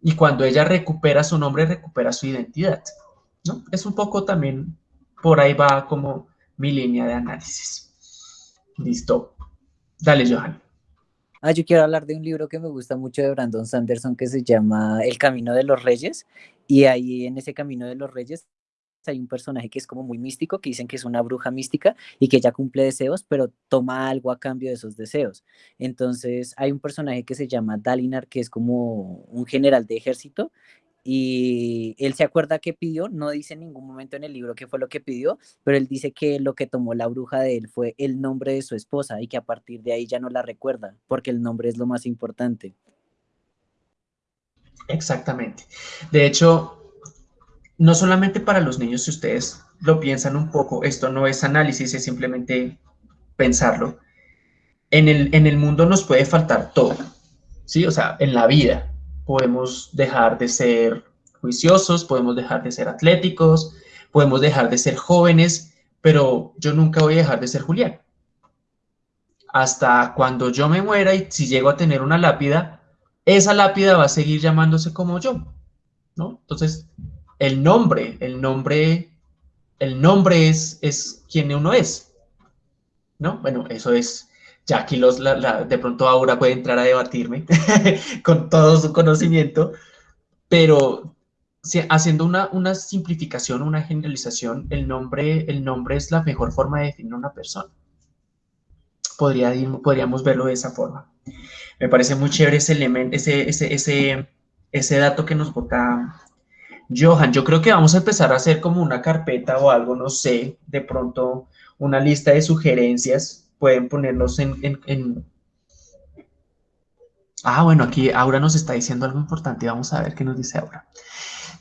Y cuando ella recupera su nombre, recupera su identidad. ¿no? Es un poco también, por ahí va como mi línea de análisis. Listo. Dale, Johan. Ah, yo quiero hablar de un libro que me gusta mucho de Brandon Sanderson que se llama El Camino de los Reyes. Y ahí en ese Camino de los Reyes hay un personaje que es como muy místico, que dicen que es una bruja mística y que ella cumple deseos, pero toma algo a cambio de esos deseos. Entonces hay un personaje que se llama Dalinar, que es como un general de ejército y él se acuerda que pidió, no dice en ningún momento en el libro qué fue lo que pidió, pero él dice que lo que tomó la bruja de él fue el nombre de su esposa y que a partir de ahí ya no la recuerda, porque el nombre es lo más importante. Exactamente. De hecho, no solamente para los niños, si ustedes lo piensan un poco, esto no es análisis, es simplemente pensarlo. En el, en el mundo nos puede faltar todo, ¿sí? O sea, en la vida podemos dejar de ser juiciosos, podemos dejar de ser atléticos, podemos dejar de ser jóvenes, pero yo nunca voy a dejar de ser Julián. Hasta cuando yo me muera y si llego a tener una lápida, esa lápida va a seguir llamándose como yo, ¿no? Entonces, el nombre, el nombre, el nombre es, es quien uno es, ¿no? Bueno, eso es, ya aquí los, de pronto Aura puede entrar a debatirme con todo su conocimiento, pero haciendo una, una, simplificación, una generalización, el nombre, el nombre es la mejor forma de definir una persona. Podría, podríamos verlo de esa forma. Me parece muy chévere ese elemento, ese, ese, ese, ese dato que nos bota Johan. Yo creo que vamos a empezar a hacer como una carpeta o algo, no sé, de pronto una lista de sugerencias. Pueden ponernos en, en, Ah, bueno, aquí Aura nos está diciendo algo importante. Vamos a ver qué nos dice Aura.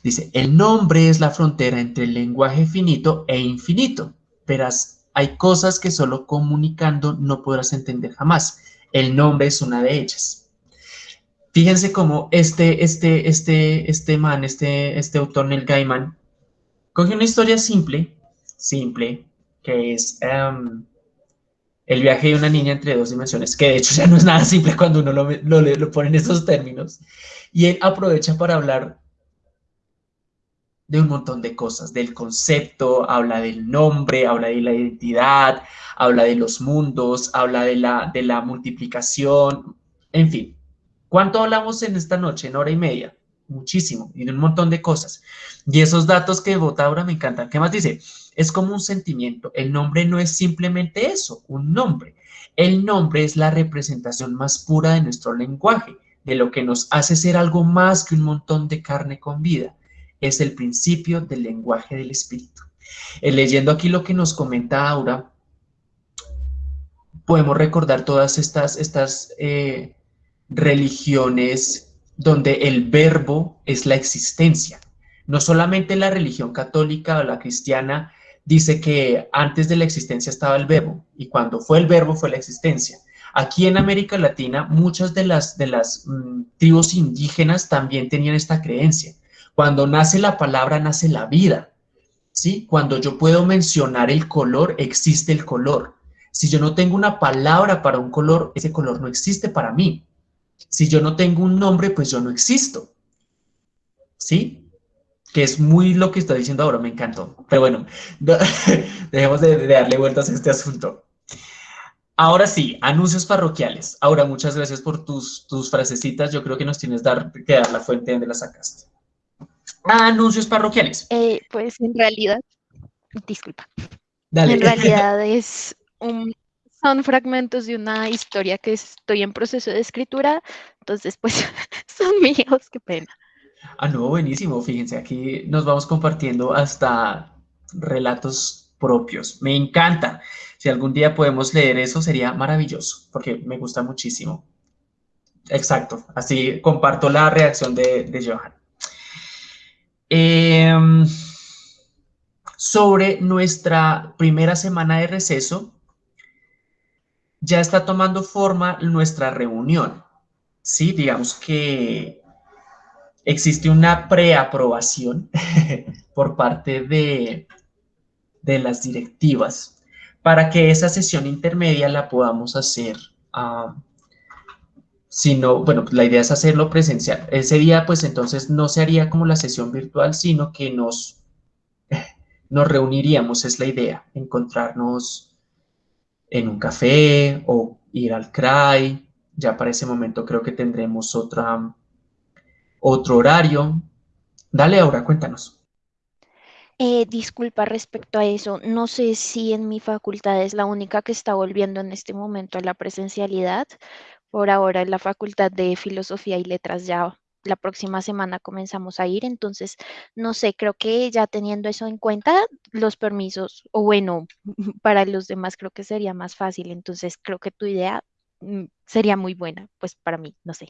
Dice, el nombre es la frontera entre el lenguaje finito e infinito. Verás, hay cosas que solo comunicando no podrás entender jamás. El nombre es una de ellas. Fíjense cómo este, este, este, este man, este, este autor, Neil Gaiman, coge una historia simple, simple, que es em, el viaje de una niña entre dos dimensiones, que de hecho ya no es nada simple cuando uno lo, lo, lo pone en esos términos, y él aprovecha para hablar de un montón de cosas, del concepto, habla del nombre, habla de la identidad, habla de los mundos, habla de la, de la multiplicación, en fin. ¿Cuánto hablamos en esta noche, en hora y media? Muchísimo, y un montón de cosas. Y esos datos que vota ahora me encantan. ¿Qué más dice? Es como un sentimiento. El nombre no es simplemente eso, un nombre. El nombre es la representación más pura de nuestro lenguaje, de lo que nos hace ser algo más que un montón de carne con vida es el principio del lenguaje del espíritu. Eh, leyendo aquí lo que nos comenta Aura, podemos recordar todas estas, estas eh, religiones donde el verbo es la existencia. No solamente la religión católica o la cristiana dice que antes de la existencia estaba el verbo y cuando fue el verbo fue la existencia. Aquí en América Latina muchas de las, de las mm, tribus indígenas también tenían esta creencia. Cuando nace la palabra, nace la vida. ¿sí? Cuando yo puedo mencionar el color, existe el color. Si yo no tengo una palabra para un color, ese color no existe para mí. Si yo no tengo un nombre, pues yo no existo. ¿Sí? Que es muy lo que está diciendo ahora, me encantó. Pero bueno, dejemos de, darle vueltas a este asunto. Ahora sí, anuncios parroquiales. Ahora, muchas gracias por tus, tus frasecitas. Yo creo que nos tienes dar, que dar la fuente donde la sacaste anuncios parroquiales. Eh, pues en realidad, disculpa. En realidad es un, son fragmentos de una historia que estoy en proceso de escritura, entonces pues son míos, qué pena. Ah, no, buenísimo. Fíjense, aquí nos vamos compartiendo hasta relatos propios. Me encanta. Si algún día podemos leer eso, sería maravilloso, porque me gusta muchísimo. Exacto. Así comparto la reacción de, de Johan. Em, sobre nuestra primera semana de receso, ya está tomando forma nuestra reunión. Sí, digamos que existe una preaprobación por parte de, de las directivas para que esa sesión intermedia la podamos hacer uh, sino, bueno, la idea es hacerlo presencial. Ese día, pues entonces no se haría como la sesión virtual, sino que nos, nos reuniríamos, es la idea, encontrarnos en un café o ir al CRAI. Ya para ese momento creo que tendremos otra, otro horario. Dale, ahora cuéntanos. Eh, disculpa respecto a eso, no sé si en mi facultad es la única que está volviendo en este momento a la presencialidad por ahora en la Facultad de Filosofía y Letras ya la próxima semana comenzamos a ir, entonces, no sé, creo que ya teniendo eso en cuenta, los permisos, o bueno, para los demás creo que sería más fácil, entonces creo que tu idea mm, sería muy buena, pues para mí, no sé.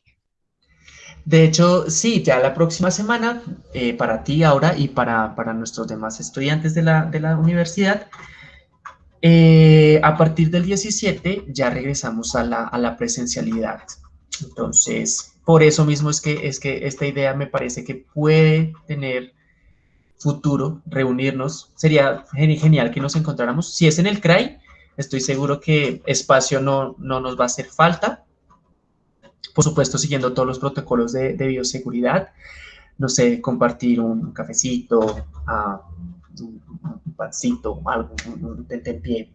De hecho, sí, ya la próxima semana, eh, para ti ahora y para, para, nuestros demás estudiantes de la, de la universidad, eh, a partir del 17 ya regresamos a la, a la presencialidad. Entonces, por eso mismo es que, es que esta idea me parece que puede tener futuro, reunirnos. Sería genial que nos encontráramos. Si es en el CRAI, estoy seguro que espacio no, no nos va a hacer falta. Por supuesto, siguiendo todos los protocolos de, bioseguridad. No sé, compartir un cafecito, uh, un, pancito, algo, un, un pie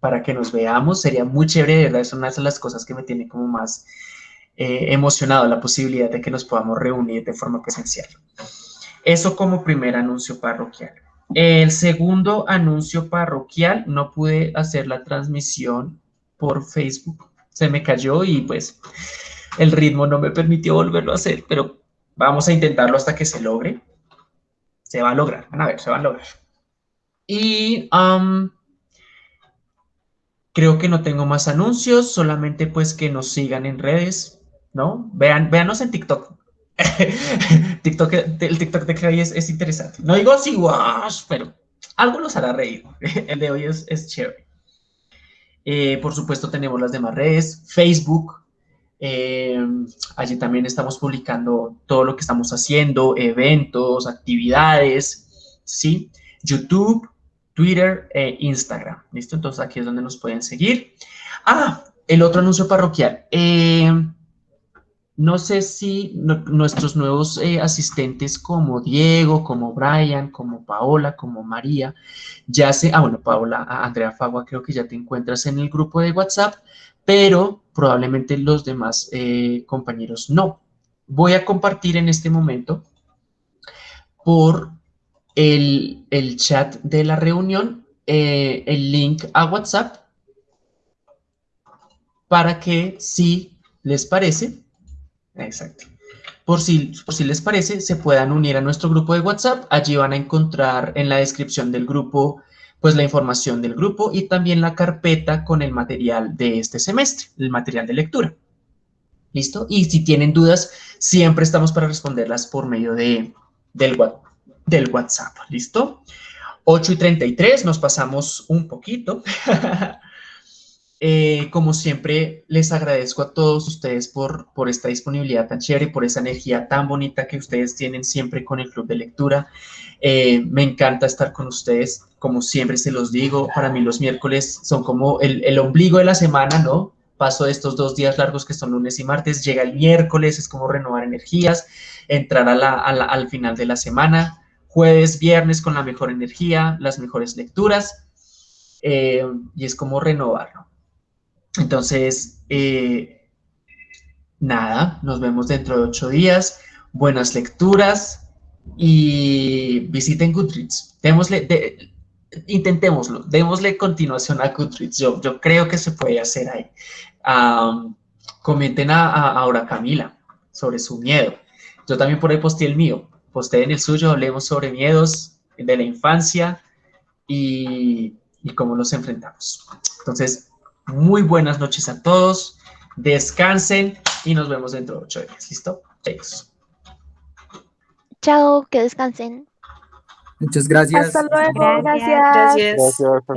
para que nos veamos. Sería muy chévere, de verdad, es una de las cosas que me tiene como más eh, emocionado la posibilidad de que nos podamos reunir de forma presencial. Eso como primer anuncio parroquial. El segundo anuncio parroquial, no pude hacer la transmisión por Facebook. Se me cayó y pues el ritmo no me permitió volverlo a hacer, pero vamos a intentarlo hasta que se logre. Se va a lograr, van a ver, se va a lograr. Y creo que no tengo más anuncios, solamente pues que nos sigan en redes, ¿no? Vean, véanos en TikTok. TikTok el TikTok de hoy es, es, interesante. No digo así, wash, pero algo nos hará reír. El de hoy es, es chévere. Eh, por supuesto, tenemos las demás redes, Facebook. Eh, allí también estamos publicando todo lo que estamos haciendo, eventos, actividades, ¿sí? YouTube, Twitter e Instagram, ¿listo? Entonces aquí es donde nos pueden seguir. Ah, el otro anuncio parroquial. Eh, no sé si nuestros nuevos eh, asistentes como Diego, como Brian, como Paola, como María, ya se, ah bueno, Paola, Andrea Fagua, creo que ya te encuentras en el grupo de WhatsApp, pero probablemente los demás eh, compañeros no. Voy a compartir en este momento por el, el chat de la reunión eh, el link a WhatsApp para que si les parece, Exacto. Por si, por si les parece, se puedan unir a nuestro grupo de WhatsApp. Allí van a encontrar en la descripción del grupo, pues la información del grupo y también la carpeta con el material de este semestre, el material de lectura. ¿Listo? Y si tienen dudas, siempre estamos para responderlas por medio de, del, del WhatsApp. ¿Listo? 8 y 33, nos pasamos un poquito. Eh, como siempre, les agradezco a todos ustedes por, por esta disponibilidad tan chévere, por esa energía tan bonita que ustedes tienen siempre con el Club de Lectura. Eh, me encanta estar con ustedes, como siempre se los digo, para mí los miércoles son como el, el ombligo de la semana, ¿no? Paso de estos dos días largos que son lunes y martes, llega el miércoles, es como renovar energías, entrar a al final de la semana, jueves, viernes con la mejor energía, las mejores lecturas, eh, y es como renovarlo. Entonces, eh, nada, nos vemos dentro de ocho días. Buenas lecturas y visiten Goodreads. Démosle, de, intentémoslo, démosle continuación a Goodreads. Yo, yo creo que se puede hacer ahí. Comenten a, a, ahora Camila sobre su miedo. Yo también por ahí posté el mío. Posté en el suyo, hablemos sobre miedos de la infancia y, y cómo los enfrentamos. Entonces, muy buenas noches a todos. Descansen y nos vemos dentro de ocho días. ¿Listo? Adiós. Chao, que descansen. Muchas gracias. Hasta luego. Gracias. Gracias. Gracias.